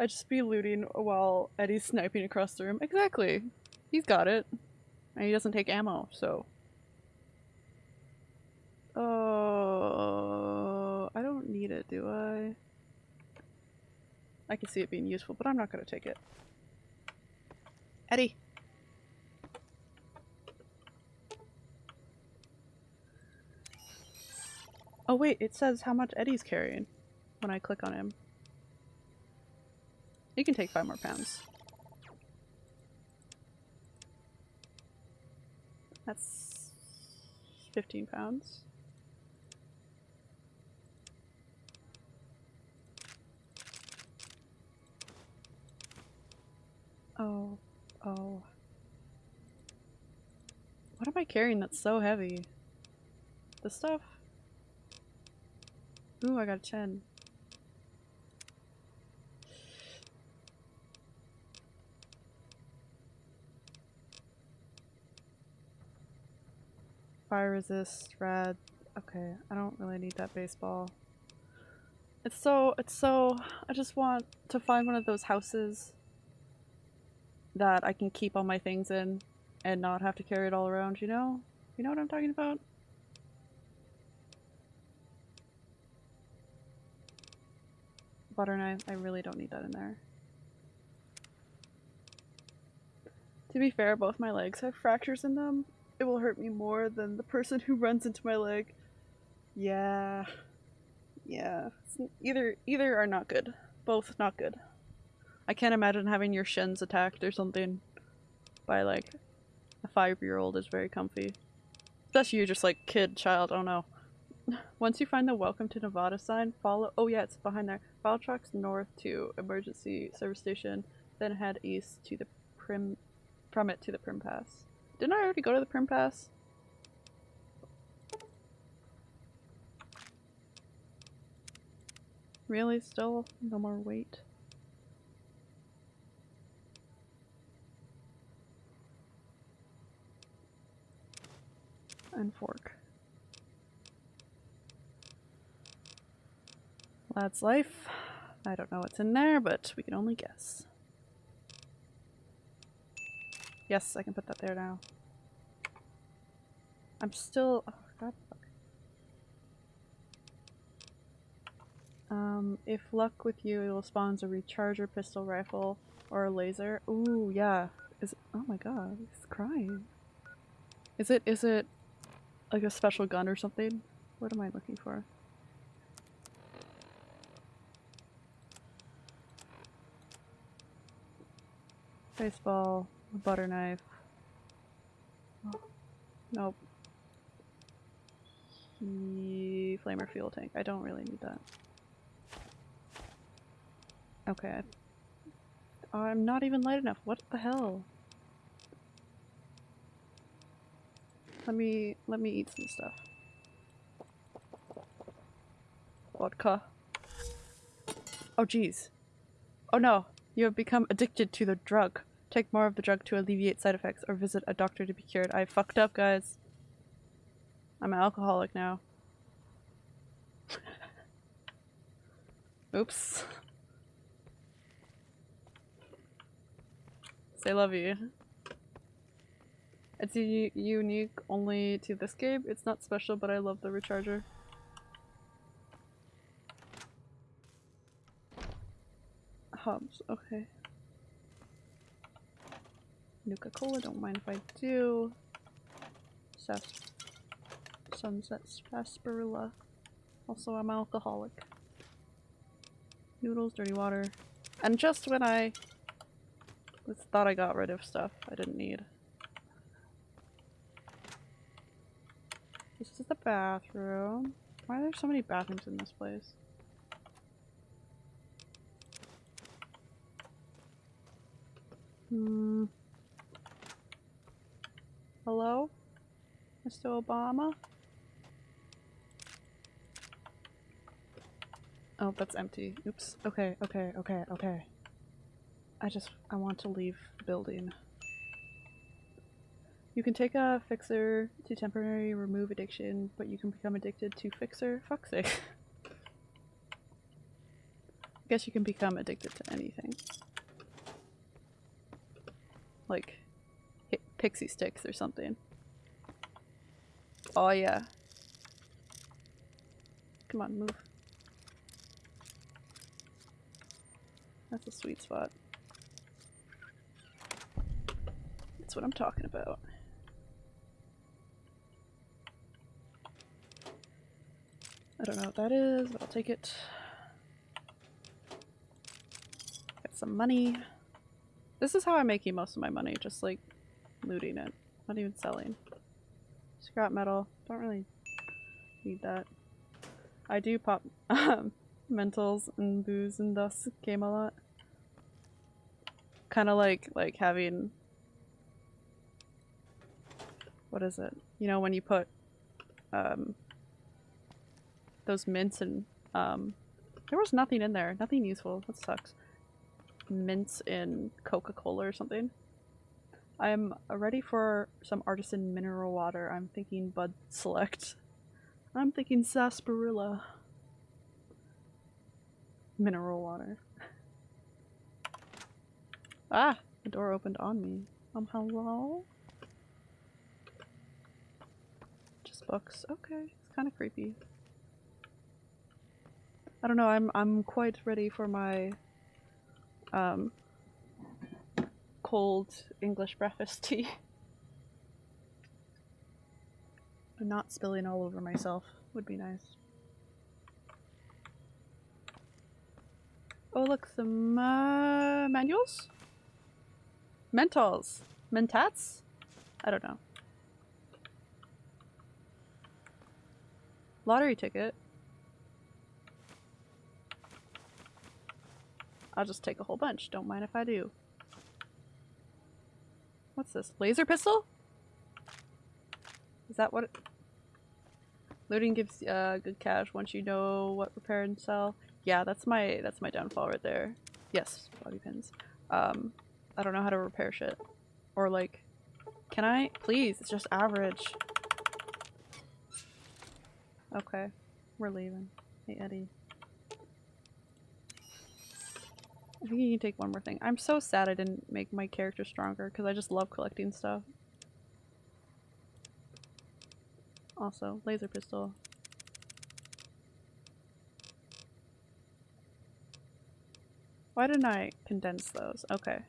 I'd just be looting while Eddie's sniping across the room. Exactly. He's got it. And he doesn't take ammo, so. Oh, I don't need it, do I? I can see it being useful, but I'm not gonna take it. Eddie! Oh wait, it says how much Eddie's carrying when I click on him. He can take five more pounds. That's 15 pounds. Oh, oh. What am I carrying that's so heavy? The stuff? Ooh, I got a 10. Fire resist, rad. Okay, I don't really need that baseball. It's so, it's so, I just want to find one of those houses that I can keep all my things in and not have to carry it all around, you know? You know what I'm talking about? Butter knife, I really don't need that in there. To be fair, both my legs have fractures in them. It will hurt me more than the person who runs into my leg. Yeah. Yeah. Either either are not good. Both not good. I can't imagine having your shins attacked or something by like a five year old is very comfy. That's you, just like kid, child, don't know. [LAUGHS] Once you find the welcome to Nevada sign, follow oh yeah, it's behind there. Follow trucks north to emergency service station, then head east to the Primm from it to the Primm Pass. Didn't I already go to the Primm Pass? Really? Still? No more weight? And fork. Lad's life. I don't know what's in there, but we can only guess. Yes, I can put that there now. I'm still- oh, God. Um, if luck with you, it will spawn a recharger pistol rifle or a laser. Ooh, yeah. Is it- oh my god, he's crying. Is it- is it like a special gun or something? What am I looking for? Baseball, a butter knife. Nope. He... Flamer fuel tank. I don't really need that. Okay. I'm not even light enough. What the hell? Let me let me eat some stuff. Vodka. Oh jeez. Oh no. You have become addicted to the drug. Take more of the drug to alleviate side effects or visit a doctor to be cured. I fucked up, guys. I'm an alcoholic now. [LAUGHS] Oops. Say love you. It's unique only to this game. It's not special, but I love the recharger. Hubs, okay. Nuka Cola, don't mind if I do. Sas Sunset Sarsaparilla. Also, I'm alcoholic. Noodles, dirty water. And just when I thought I got rid of stuff I didn't need. This is the bathroom. Why are there so many bathrooms in this place? Hmm. Hello? Mr. Obama? Oh, that's empty. Oops. Okay, okay, okay, okay. I just- I want to leave the building. You can take a fixer to temporarily remove addiction, but you can become addicted to fixer. Fuck's sake. [LAUGHS] guess you can become addicted to anything. Like pixie sticks or something. Oh yeah. Come on, move. That's a sweet spot. That's what I'm talking about. I don't know what that is, but I'll take it. Got some money. This is how I'm making most of my money, just like looting it. Not even selling. Scrap metal. Don't really need that. I do pop [LAUGHS] um, mentals and booze in this game a lot. Kind of like like having what is it? You know when you put um those mints and um there was nothing in there, nothing useful. That sucks. Mints in Coca-Cola or something. I'm ready for some artisan mineral water. I'm thinking Bud Select. I'm thinking sarsaparilla. Mineral water. ah! The door opened on me. Um, hello? Just books. Okay. It's kind of creepy. I don't know, I'm I'm quite ready for my um cold English breakfast [LAUGHS] tea. And not spilling all over myself would be nice. Oh look, some uh, manuals? Mentals. Mentats? I don't know. Lottery ticket. I'll just take a whole bunch. Don't mind if I do. What's this? Laser pistol? Is that what it... Looting gives uh, good cash once you know what repair and sell. Yeah, that's my that's my downfall right there. Yes, bobby pins. Um, I don't know how to repair shit. Or like, can I? Please, it's just average. Okay, we're leaving. Hey Eddie. I think you can take one more thing. I'm so sad I didn't make my character stronger because I just love collecting stuff. Also, laser pistol. Why didn't I condense those? Okay.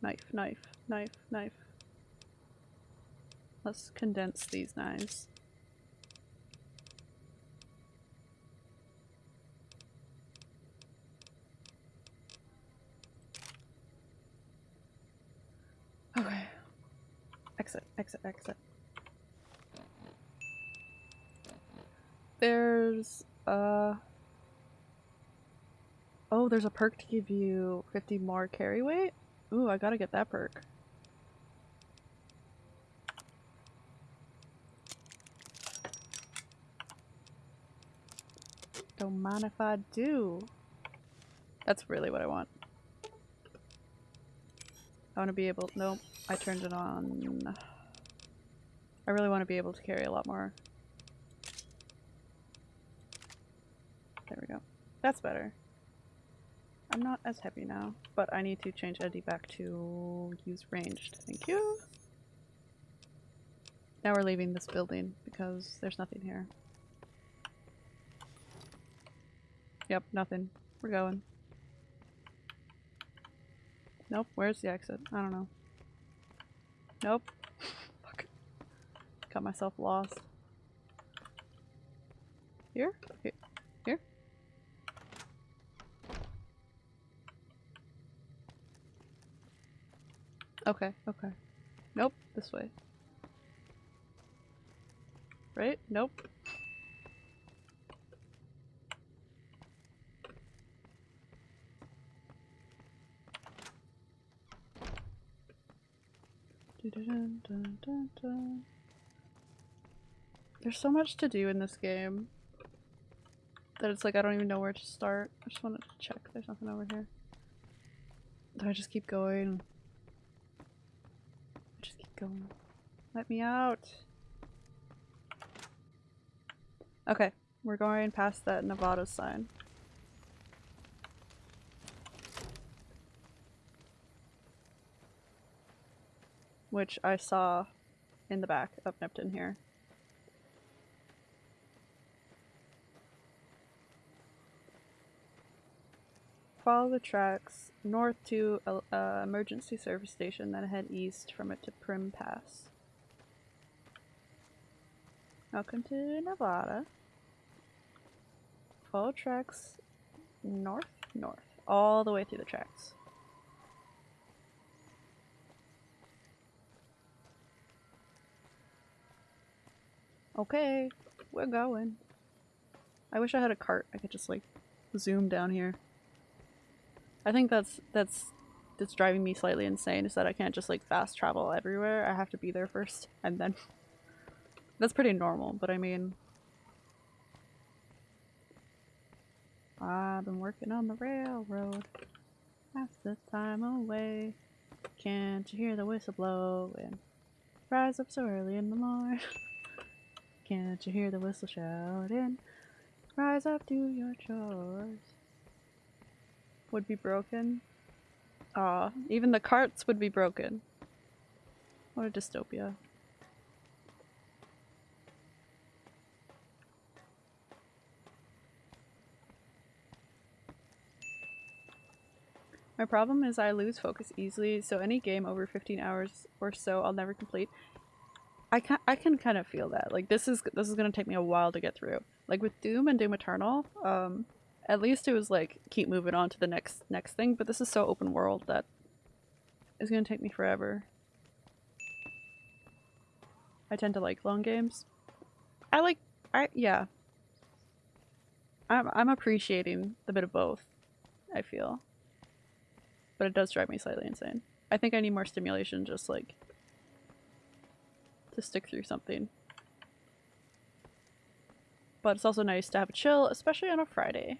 Knife, knife, knife, knife. Let's condense these knives. Okay. Exit, exit, exit. There's, uh... Oh, there's a perk to give you 50 more carry weight? Ooh, I gotta get that perk. Don't mind if I do. That's really what I want. I want to be able- nope, I turned it on. I really want to be able to carry a lot more. There we go. That's better. I'm not as heavy now, but I need to change Eddie back to use ranged. Thank you. Now we're leaving this building because there's nothing here. Yep, nothing. We're going. Nope, where's the exit? I don't know. Nope. Fuck. Got myself lost. Here? Here? Here? Okay, okay. Nope, this way. Right? Nope. There's so much to do in this game that it's like I don't even know where to start. I just wanted to check there's nothing over here. Do I just keep going? Just keep going. Let me out. Okay, We're going past that Nevada sign. Which I saw in the back of Nipton here. Follow the tracks north to uh, emergency service station, then head east from it to Primm Pass. Welcome to Nevada. Follow tracks north, north, all the way through the tracks. Okay, we're going. I wish I had a cart. I could just like zoom down here. I think that's that's that's driving me slightly insane is that I can't just like fast travel everywhere. I have to be there first [LAUGHS] and then [LAUGHS] that's pretty normal, but I mean I've been working on the railroad. Pass the time away. Can't you hear the whistle blowing? Rise up so early in the morning. [LAUGHS] Can't you hear the whistle shouting? Rise up, do your chores. Would be broken. Aw, even the carts would be broken. What a dystopia. My problem is I lose focus easily, so any game over 15 hours or so I'll never complete. I can I can kind of feel that. Like this is this is gonna take me a while to get through. Like with Doom and Doom Eternal, um, at least it was like keep moving on to the next next thing. But this is so open world that it's gonna take me forever. I tend to like long games. I like I yeah. I'm I'm appreciating the bit of both. I feel, but it does drive me slightly insane. I think I need more stimulation, just like to stick through something. But it's also nice to have a chill, especially on a Friday.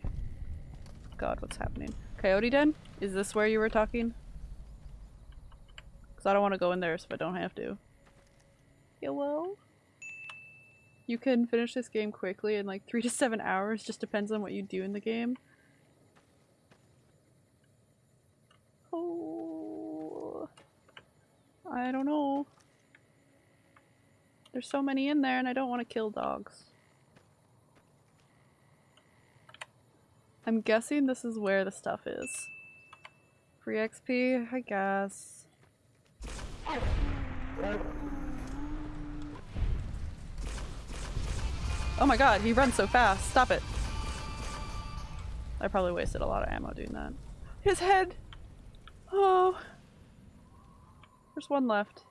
God, what's happening? Coyote Den? Is this where you were talking? Because I don't want to go in there if I don't have to. Hello? You can finish this game quickly in like 3 to 7 hours, just depends on what you do in the game. Oh... I don't know. There's so many in there and I don't want to kill dogs. I'm guessing this is where the stuff is. Free XP, I guess. Oh my god, he runs so fast. Stop it. I probably wasted a lot of ammo doing that. His head! Oh. There's one left.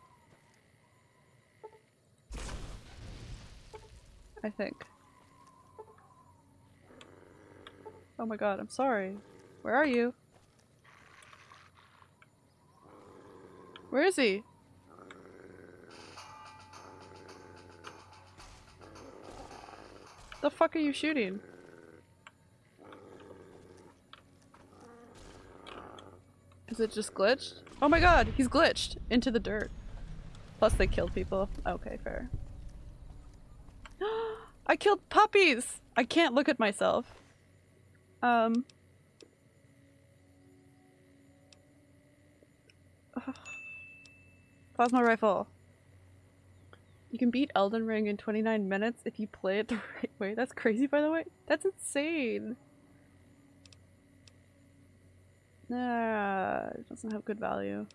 I think. Oh my god, I'm sorry. Where are you? Where is he? The fuck are you shooting? Is it just glitched? Oh my god, he's glitched into the dirt. Plus they killed people. Okay, fair. I killed puppies! I can't look at myself. Um. [SIGHS] Plasma rifle. You can beat Elden Ring in 29 minutes if you play it the [LAUGHS] right way. That's crazy, by the way. That's insane. Nah, it doesn't have good value.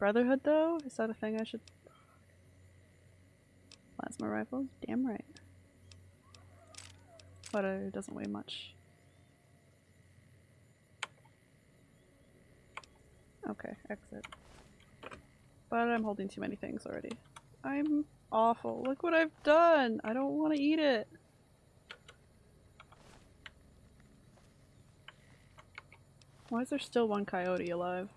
Brotherhood, though? Is that a thing I should... Plasma rifles? Damn right. But it doesn't weigh much. Okay, exit. But I'm holding too many things already. I'm awful. Look what I've done! I don't want to eat it! Why is there still one coyote alive?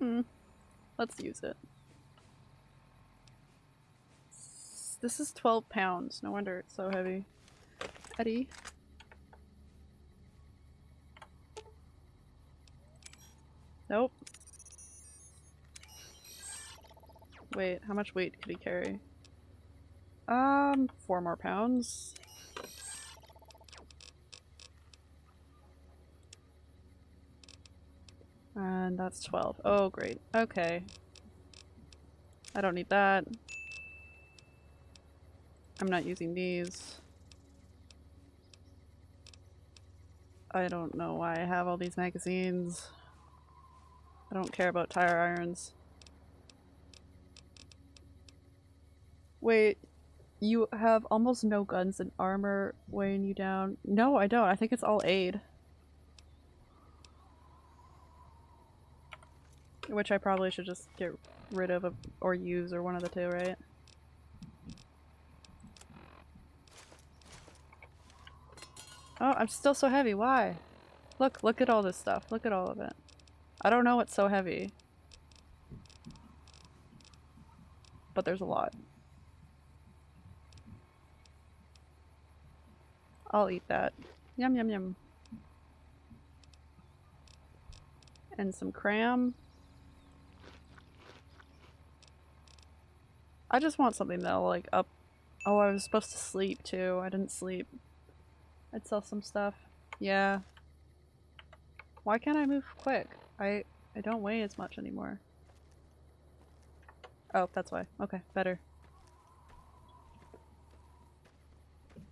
Hmm. Let's use it. This is 12 pounds. No wonder it's so heavy. Eddie. Nope. Wait, how much weight could he carry? Um, four more pounds. And that's 12. Oh, great. Okay. I don't need that. I'm not using these. I don't know why I have all these magazines. I don't care about tire irons. Wait, you have almost no guns and armor weighing you down. No, I don't. I think it's all aid. Which I probably should just get rid of or use or one of the two, right? Oh, I'm still so heavy. Why? Look, look at all this stuff. Look at all of it. I don't know what's so heavy. But there's a lot. I'll eat that. Yum yum yum. And some cram. I just want something that'll like up- Oh, I was supposed to sleep too. I didn't sleep. I'd sell some stuff. Yeah. Why can't I move quick? I I don't weigh as much anymore. Oh, that's why. Okay, better.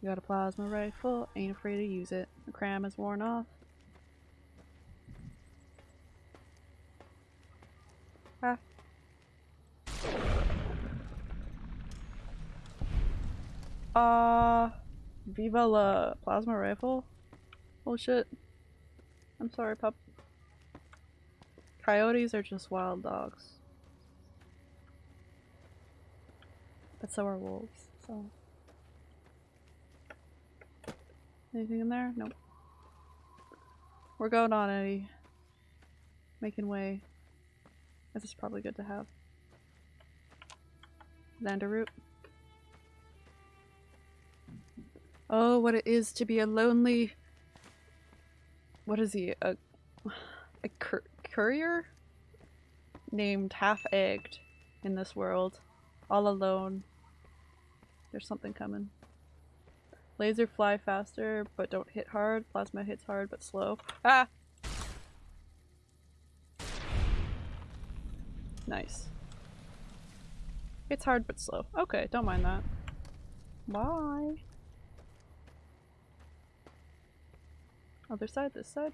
You got a plasma rifle, ain't afraid to use it. The cram is worn off. Ah. Uh, Viva la plasma rifle? Oh shit. I'm sorry, pup. Coyotes are just wild dogs. But so are wolves, so. Anything in there? Nope. We're going on, Eddie. Making way. This is probably good to have. Xander root. Oh, what it is to be a lonely... What is he? A, a cur courier? Named Half-Egged in this world. All alone. There's something coming. Laser fly faster, but don't hit hard. Plasma hits hard, but slow. Ah! Nice. It's hard, but slow. Okay, don't mind that. Bye! Other side, this side.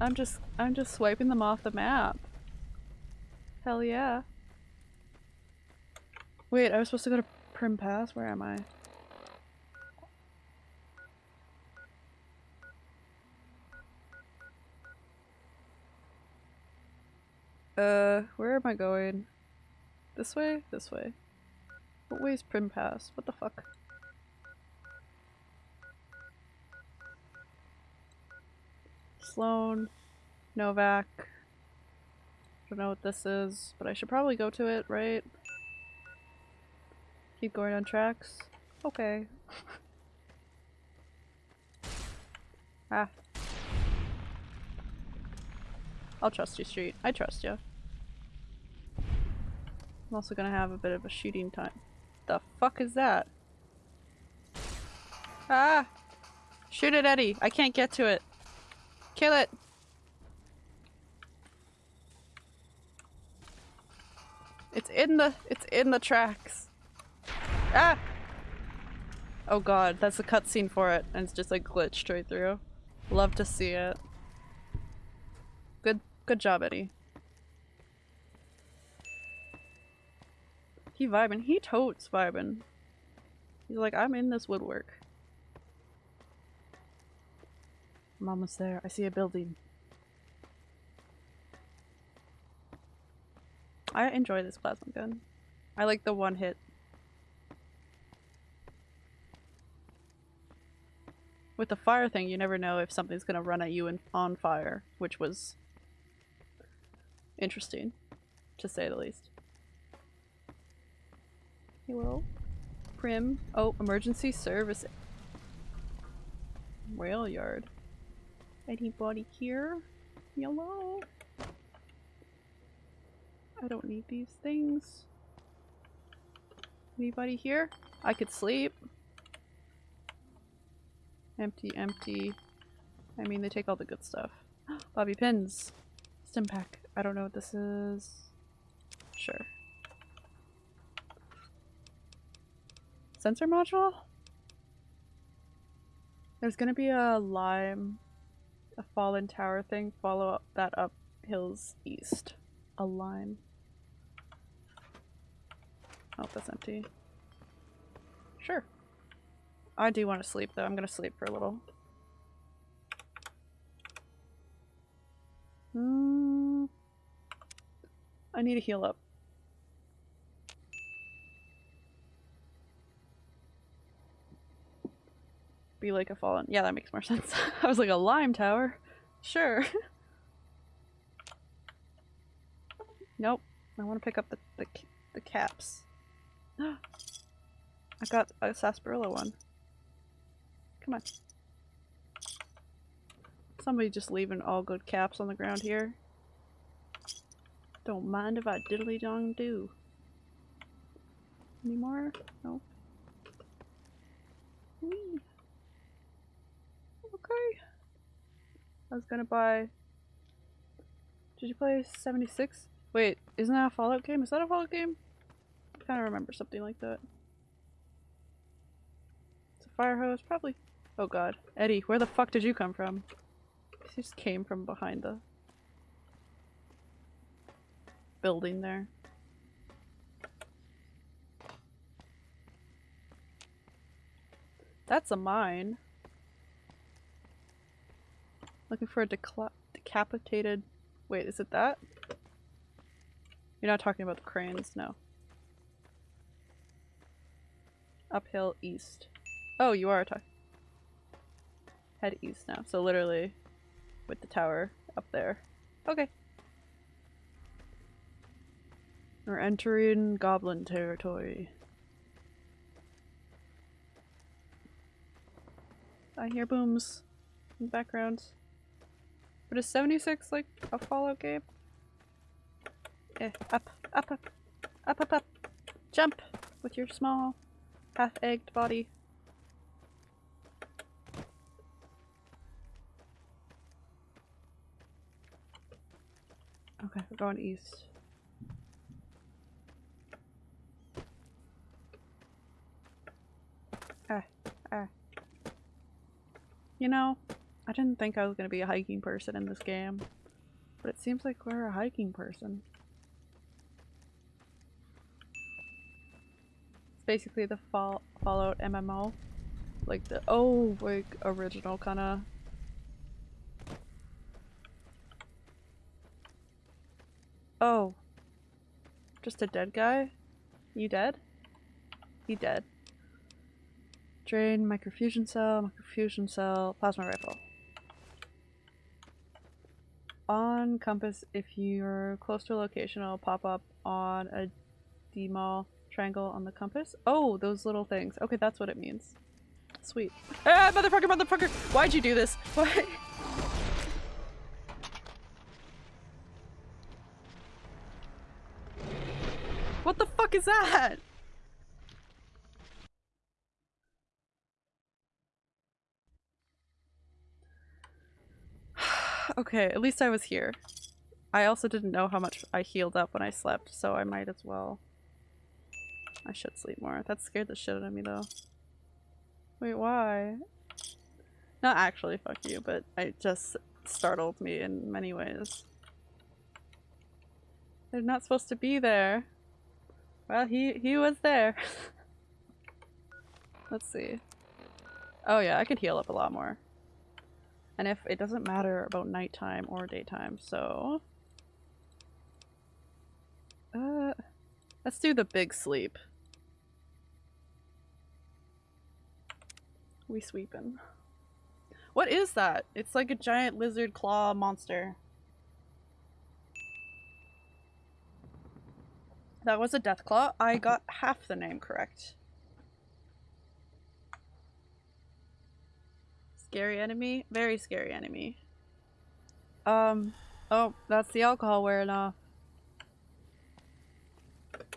I'm just- I'm just swiping them off the map. Hell yeah. Wait, I was supposed to go to Primm Pass? Where am I? Uh, where am I going? This way? This way. What way is Primm Pass? What the fuck? Sloan. Novak. Don't know what this is, but I should probably go to it, right? Keep going on tracks? Okay. [LAUGHS] ah. I'll trust you, Street. I trust you. I'm also gonna have a bit of a shooting time. The fuck is that? Ah! Shoot it, Eddie! I can't get to it! Kill it! It's in the- it's in the tracks. Ah! Oh god, that's a cutscene for it, and it's just like glitched right through. Love to see it. Good, good job, Eddie. He vibing. He totes vibing. He's like, I'm in this woodwork. I'm almost there. I see a building. I enjoy this plasma gun. I like the one hit. With the fire thing, you never know if something's gonna run at you and on fire, which was interesting, to say the least. Hello? Primm. Oh, emergency service. Rail yard. Anybody here? Yellow? I don't need these things. Anybody here? I could sleep. Empty, empty. I mean, they take all the good stuff. [GASPS] Bobby pins. Stimpak. I don't know what this is. Sure. Sensor module? There's gonna be a lime, a fallen tower thing. Follow up that up hills east. A lime. Oh, that's empty. Sure. I do want to sleep though. I'm gonna sleep for a little. Hmm. I need to heal up. Be like a fallen. Yeah, that makes more sense. [LAUGHS] I was like a lime tower. Sure. [LAUGHS] nope. I want to pick up the, the the caps. [GASPS] I got a sarsaparilla one. Come on. Somebody just leaving all good caps on the ground here. Don't mind if I diddly dong do. Any more? No. Whee. Okay. I was gonna buy. Did you play 76? Wait, isn't that a Fallout game? Is that a Fallout game? I kind of remember something like that. It's a fire hose, probably. Oh god. Eddie, where the fuck did you come from? He just came from behind the building there. That's a mine. Looking for a decapitated... Wait, is it that? You're not talking about the cranes, no. Uphill east. Oh, you are talking. Head east now. So literally with the tower up there. Okay. We're entering goblin territory. I hear booms in the background. But is 76 like a Fallout game? Eh, up, up, up, up, up, up. Jump with your small half-egged body. Okay, we're going east. Ah, ah. You know, didn't think I was gonna be a hiking person in this game, but it seems like we're a hiking person. It's basically the fall Fallout MMO. Like the- oh, like original kinda Oh. Just a dead guy? You dead? He dead. Drained microfusion cell, microfusion cell, plasma rifle. On compass, if you're close to a location, it'll pop up on a demal triangle on the compass. Oh, those little things. Okay, that's what it means. Sweet. Ah, motherfucker, motherfucker! Why'd you do this? Why? What the fuck is that? Okay, at least I was here. I also didn't know how much I healed up when I slept, so I might as well. I should sleep more. That scared the shit out of me though. Wait, why? Not actually, fuck you, but it just startled me in many ways. They're not supposed to be there. Well, he, he was there. [LAUGHS] Let's see. Oh yeah, I could heal up a lot more. And if it doesn't matter about nighttime or daytime, so... Uh, let's do the big sleep. We sweeping. What is that? It's like a giant lizard claw monster. That was a Deathclaw. I got half the name correct. Scary enemy? Very scary enemy. Um, oh, that's the alcohol wearing off.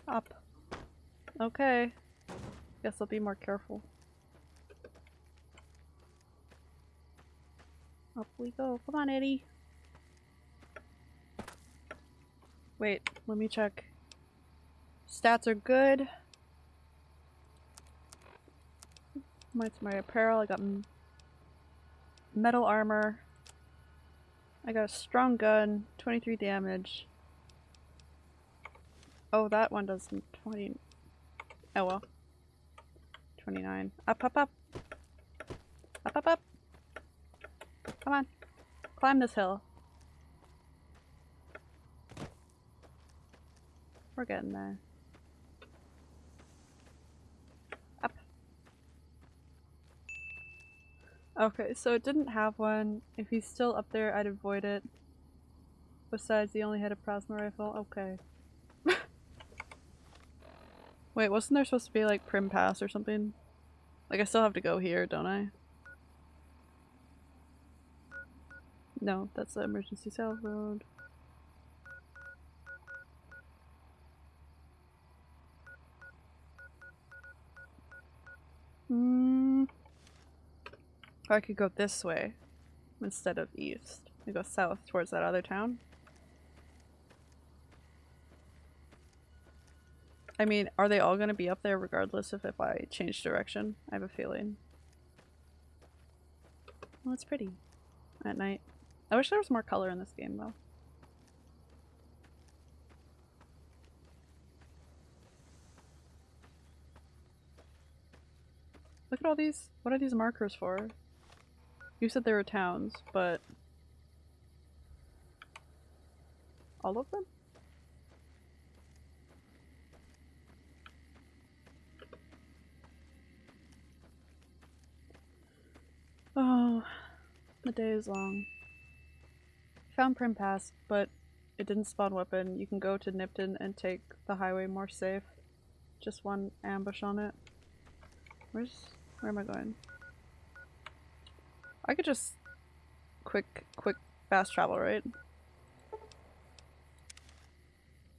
Up. Okay. Guess I'll be more careful. Up we go. Come on, Eddie. Wait, let me check. Stats are good. What's my apparel? I got metal armor. I got a strong gun, 23 damage. Oh, that one does 20. Oh well. 29. Up, up, up! Up, up, up! Come on. Climb this hill. We're getting there. Up. Okay, so it didn't have one. If he's still up there, I'd avoid it. Besides, he only had a plasma rifle. Okay. [LAUGHS] Wait, wasn't there supposed to be like Primm Pass or something? Like I still have to go here, don't I? No, that's the emergency cell road. Hmm. I could go this way instead of east. I go south towards that other town. I mean, are they all going to be up there regardless of if I change direction? I have a feeling. Well, it's pretty at night. I wish there was more color in this game though. Look at all these. What are these markers for? You said there were towns, but. All of them? Oh, the day is long. Found Primm Pass, but it didn't spawn weapon. You can go to Nipton and take the highway more safe. Just one ambush on it. Where's where am I going? I could just quick quick fast travel, right?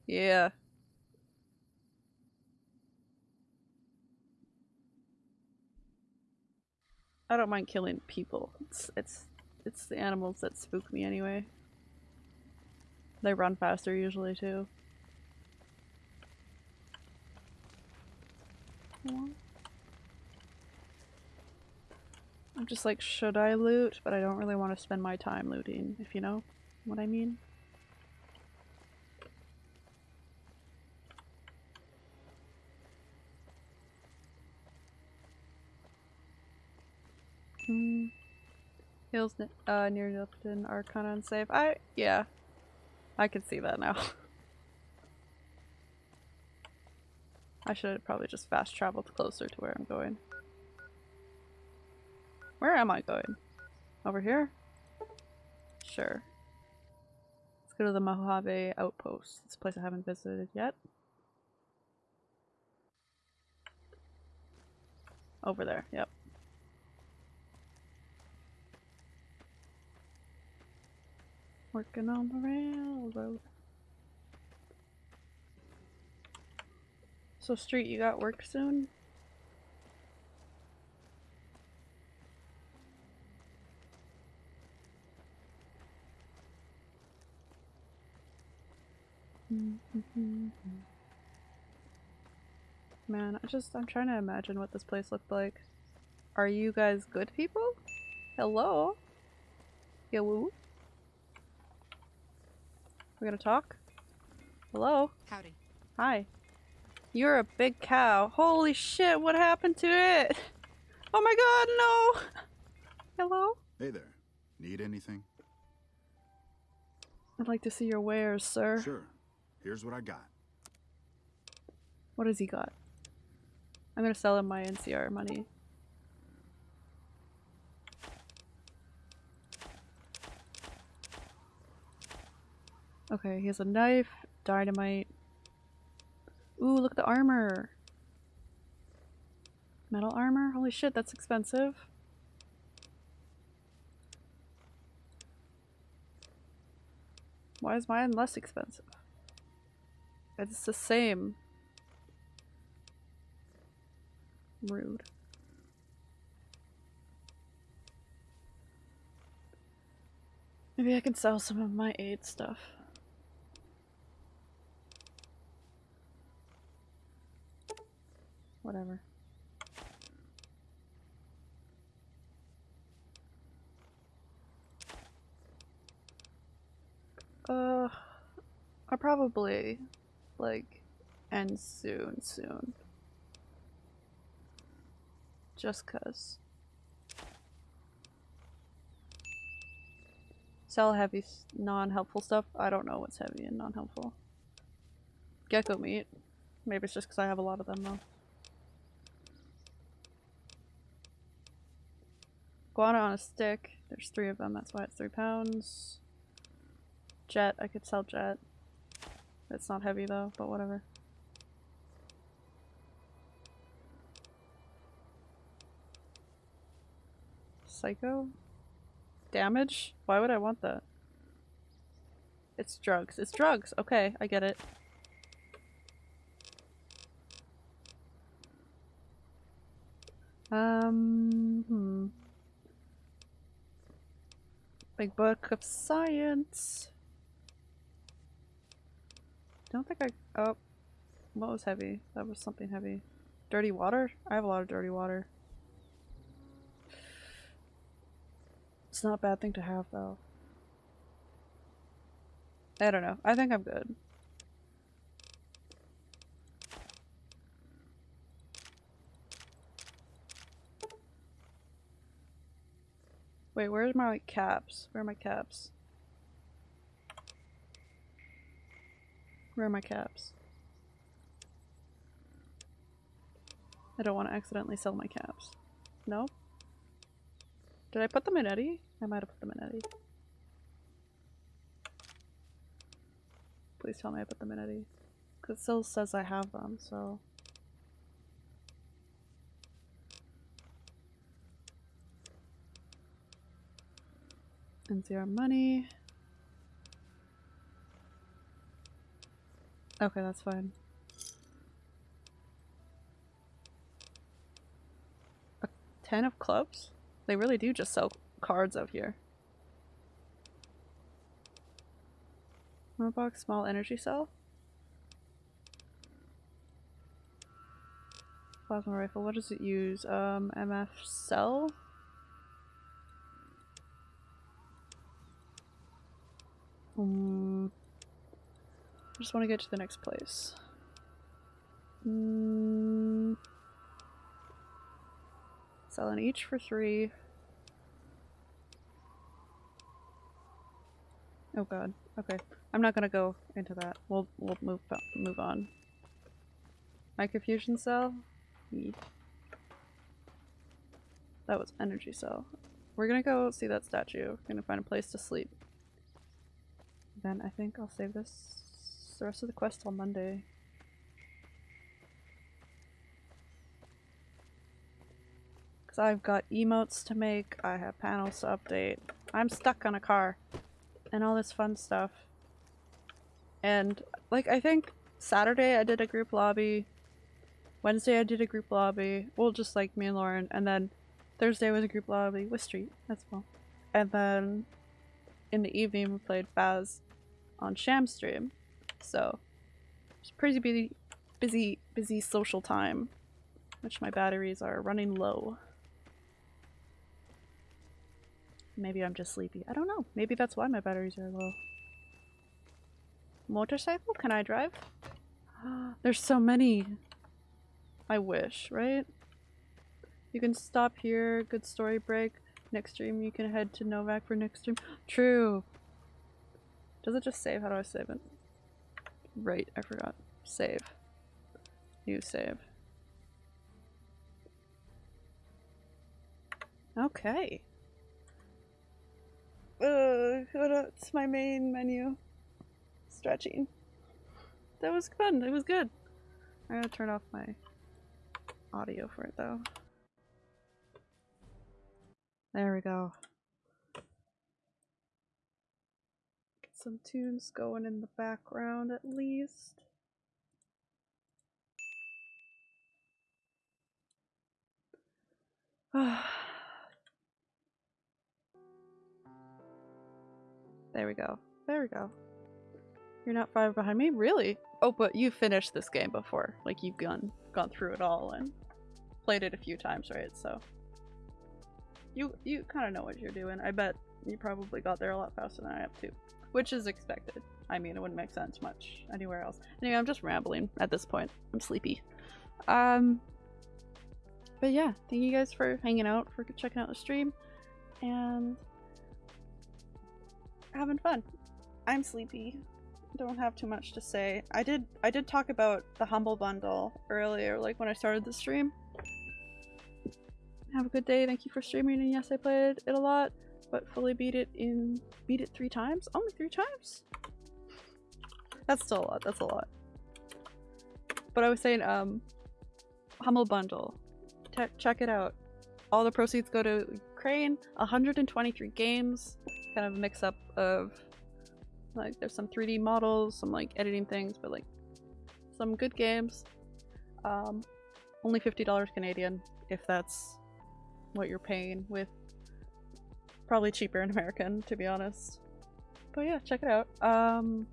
Yeah. I don't mind killing people. It's it's it's the animals that spook me anyway. They run faster usually too. I'm just like, should I loot? But I don't really want to spend my time looting, if you know what I mean. Hmm. Hills uh, near Nipton are kind of unsafe. I, yeah. I can see that now. [LAUGHS] I should probably just fast traveled closer to where I'm going. Where am I going? Over here? Sure. Let's go to the Mojave Outpost. It's a place I haven't visited yet. Over there, yep. Working on the railroad. So Street, you got work soon? Mm-hmm. Man, I just, I'm trying to imagine what this place looked like. Are you guys good people? Hello? Hello? We're gonna talk? Hello? Howdy. Hi. You're a big cow. Holy shit, what happened to it? Oh my god, no! Hello? Hey there. Need anything? I'd like to see your wares, sir. Sure. Here's what I got. What has he got? I'm gonna sell him my NCR money. Okay, he has a knife, dynamite. Ooh, look at the armor! Metal armor? Holy shit, that's expensive. Why is mine less expensive? It's the same. Rude. Maybe I can sell some of my aid stuff. Whatever. Uh, I'll probably, like, end soon, soon. Just cuz. Sell heavy, non-helpful stuff. I don't know what's heavy and non-helpful. Gecko meat. Maybe it's just because I have a lot of them though. Guana on a stick. There's three of them, that's why it's three pounds. Jet, I could sell jet. It's not heavy though, but whatever. Psycho? Damage? Why would I want that? It's drugs. It's drugs! Okay, I get it. Um, hmm. Big book of science. Don't think I- oh. What was heavy? That was something heavy. Dirty water? I have a lot of dirty water. It's not a bad thing to have though. I don't know. I think I'm good. Wait, where's my like, caps? Where are my caps? Where are my caps? I don't want to accidentally sell my caps. No? Did I put them in Eddie? I might have put them in Eddie. Please tell me I put them in Eddie. Because it still says I have them, so... And zero money. Okay, that's fine. A ten of clubs? They really do just sell cards out here. box, small energy cell. Plasma rifle, what does it use? Um, MF cell? Hmm. I just want to get to the next place. Mm. Selling each for three. Oh god. Okay. I'm not gonna go into that. We'll we'll move move on. Microfusion cell? That was energy cell. We're gonna go see that statue. We're gonna find a place to sleep. Then I think I'll save this the rest of the quest on Monday. Because I've got emotes to make, I have panels to update. I'm stuck on a car. And all this fun stuff. And, like, I think Saturday I did a group lobby. Wednesday I did a group lobby. Well, just like me and Lauren. And then Thursday was a group lobby with Street as well. And then in the evening we played Baz on Sham Stream. So, it's pretty busy, busy, busy social time. Which my batteries are running low. Maybe I'm just sleepy. I don't know. Maybe that's why my batteries are low. Motorcycle? Can I drive? [GASPS] There's so many. I wish, right? You can stop here. Good story break. Next stream you can head to Novak for next stream. [GASPS] True. Does it just save? How do I save it? Right, I forgot. Save. New save. Okay. Uh, what's my main menu? Stretching. That was fun. It was good. I'm gonna turn off my audio for it though. There we go. Some tunes going in the background at least. [SIGHS] there we go. There we go. You're not far behind me? Really? Oh, but you finished this game before. Like, you've gone, gone through it all and played it a few times, right? So, you you kind of know what you're doing. I bet you probably got there a lot faster than I have too, which is expected. I mean, it wouldn't make sense much anywhere else. Anyway, I'm just rambling at this point. I'm sleepy. Um, but yeah, thank you guys for hanging out, for checking out the stream, and having fun. I'm sleepy. Don't have too much to say. I did I did talk about the Humble Bundle earlier, like when I started the stream. Have a good day. Thank you for streaming. And yes, I played it a lot, but fully beat it in beat it three times. Only three times. That's still a lot. That's a lot. But I was saying, um, Humble Bundle. Te check it out. All the proceeds go to Ukraine. 123 games. Kind of a mix up of like there's some 3D models, some like editing things, but like some good games. Um, only $50 Canadian if that's what you're paying with probably cheaper in American [LAUGHS] to be honest. But yeah, check it out. Um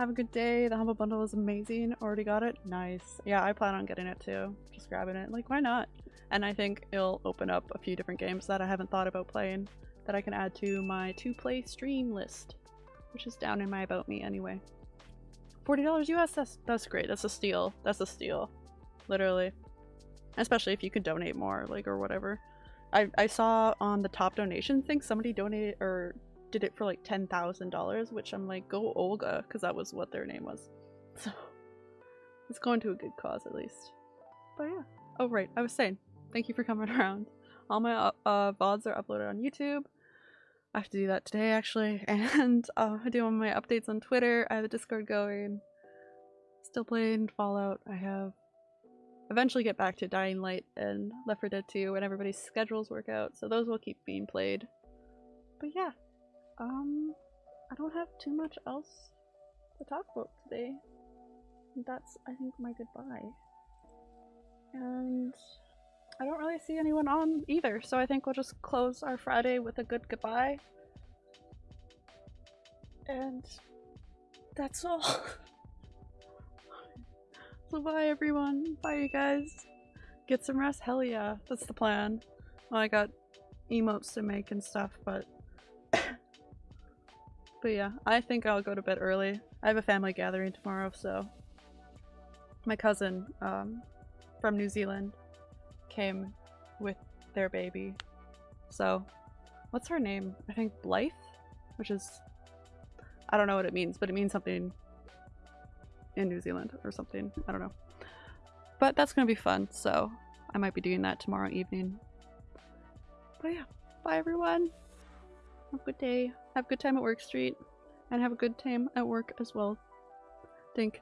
have a good day. The Humble Bundle is amazing. Already got it? Nice. Yeah, I plan on getting it too. Just grabbing it. Like, why not? And I think it'll open up a few different games that I haven't thought about playing that I can add to my to-play stream list, which is down in my About Me anyway. $40 US? That's, that's great. That's a steal. That's a steal. Literally. Especially if you could donate more, like, or whatever. I, I saw on the top donation thing somebody donated or did it for like $10,000, which I'm like, go Olga, because that was what their name was. [LAUGHS] So it's going to a good cause at least. But yeah. Oh, right. I was saying, thank you for coming [LAUGHS] around. All my uh, uh, VODs are uploaded on YouTube. I have to do that today actually. [LAUGHS] And uh, I do all my updates on Twitter. I have a Discord going. Still playing Fallout. I have eventually get back to Dying Light and Left 4 Dead 2 when everybody's schedules work out, so those will keep being played. But yeah, um, I don't have too much else to talk about today. That's, I think, my goodbye. And I don't really see anyone on either, so I think we'll just close our Friday with a good goodbye. And that's all. [LAUGHS] Bye everyone. Bye you guys. Get some rest? Hell yeah. That's the plan. Well, I got emotes to make and stuff, but... [COUGHS] but yeah, I think I'll go to bed early. I have a family gathering tomorrow, so... My cousin, um, from New Zealand came with their baby. So, what's her name? I think Blythe? Which is... I don't know what it means, but it means something in New Zealand or something. I don't know. But that's gonna be fun, so I might be doing that tomorrow evening. But yeah, bye everyone. Have a good day. Have a good time at Work Street. And have a good time at work as well. Think.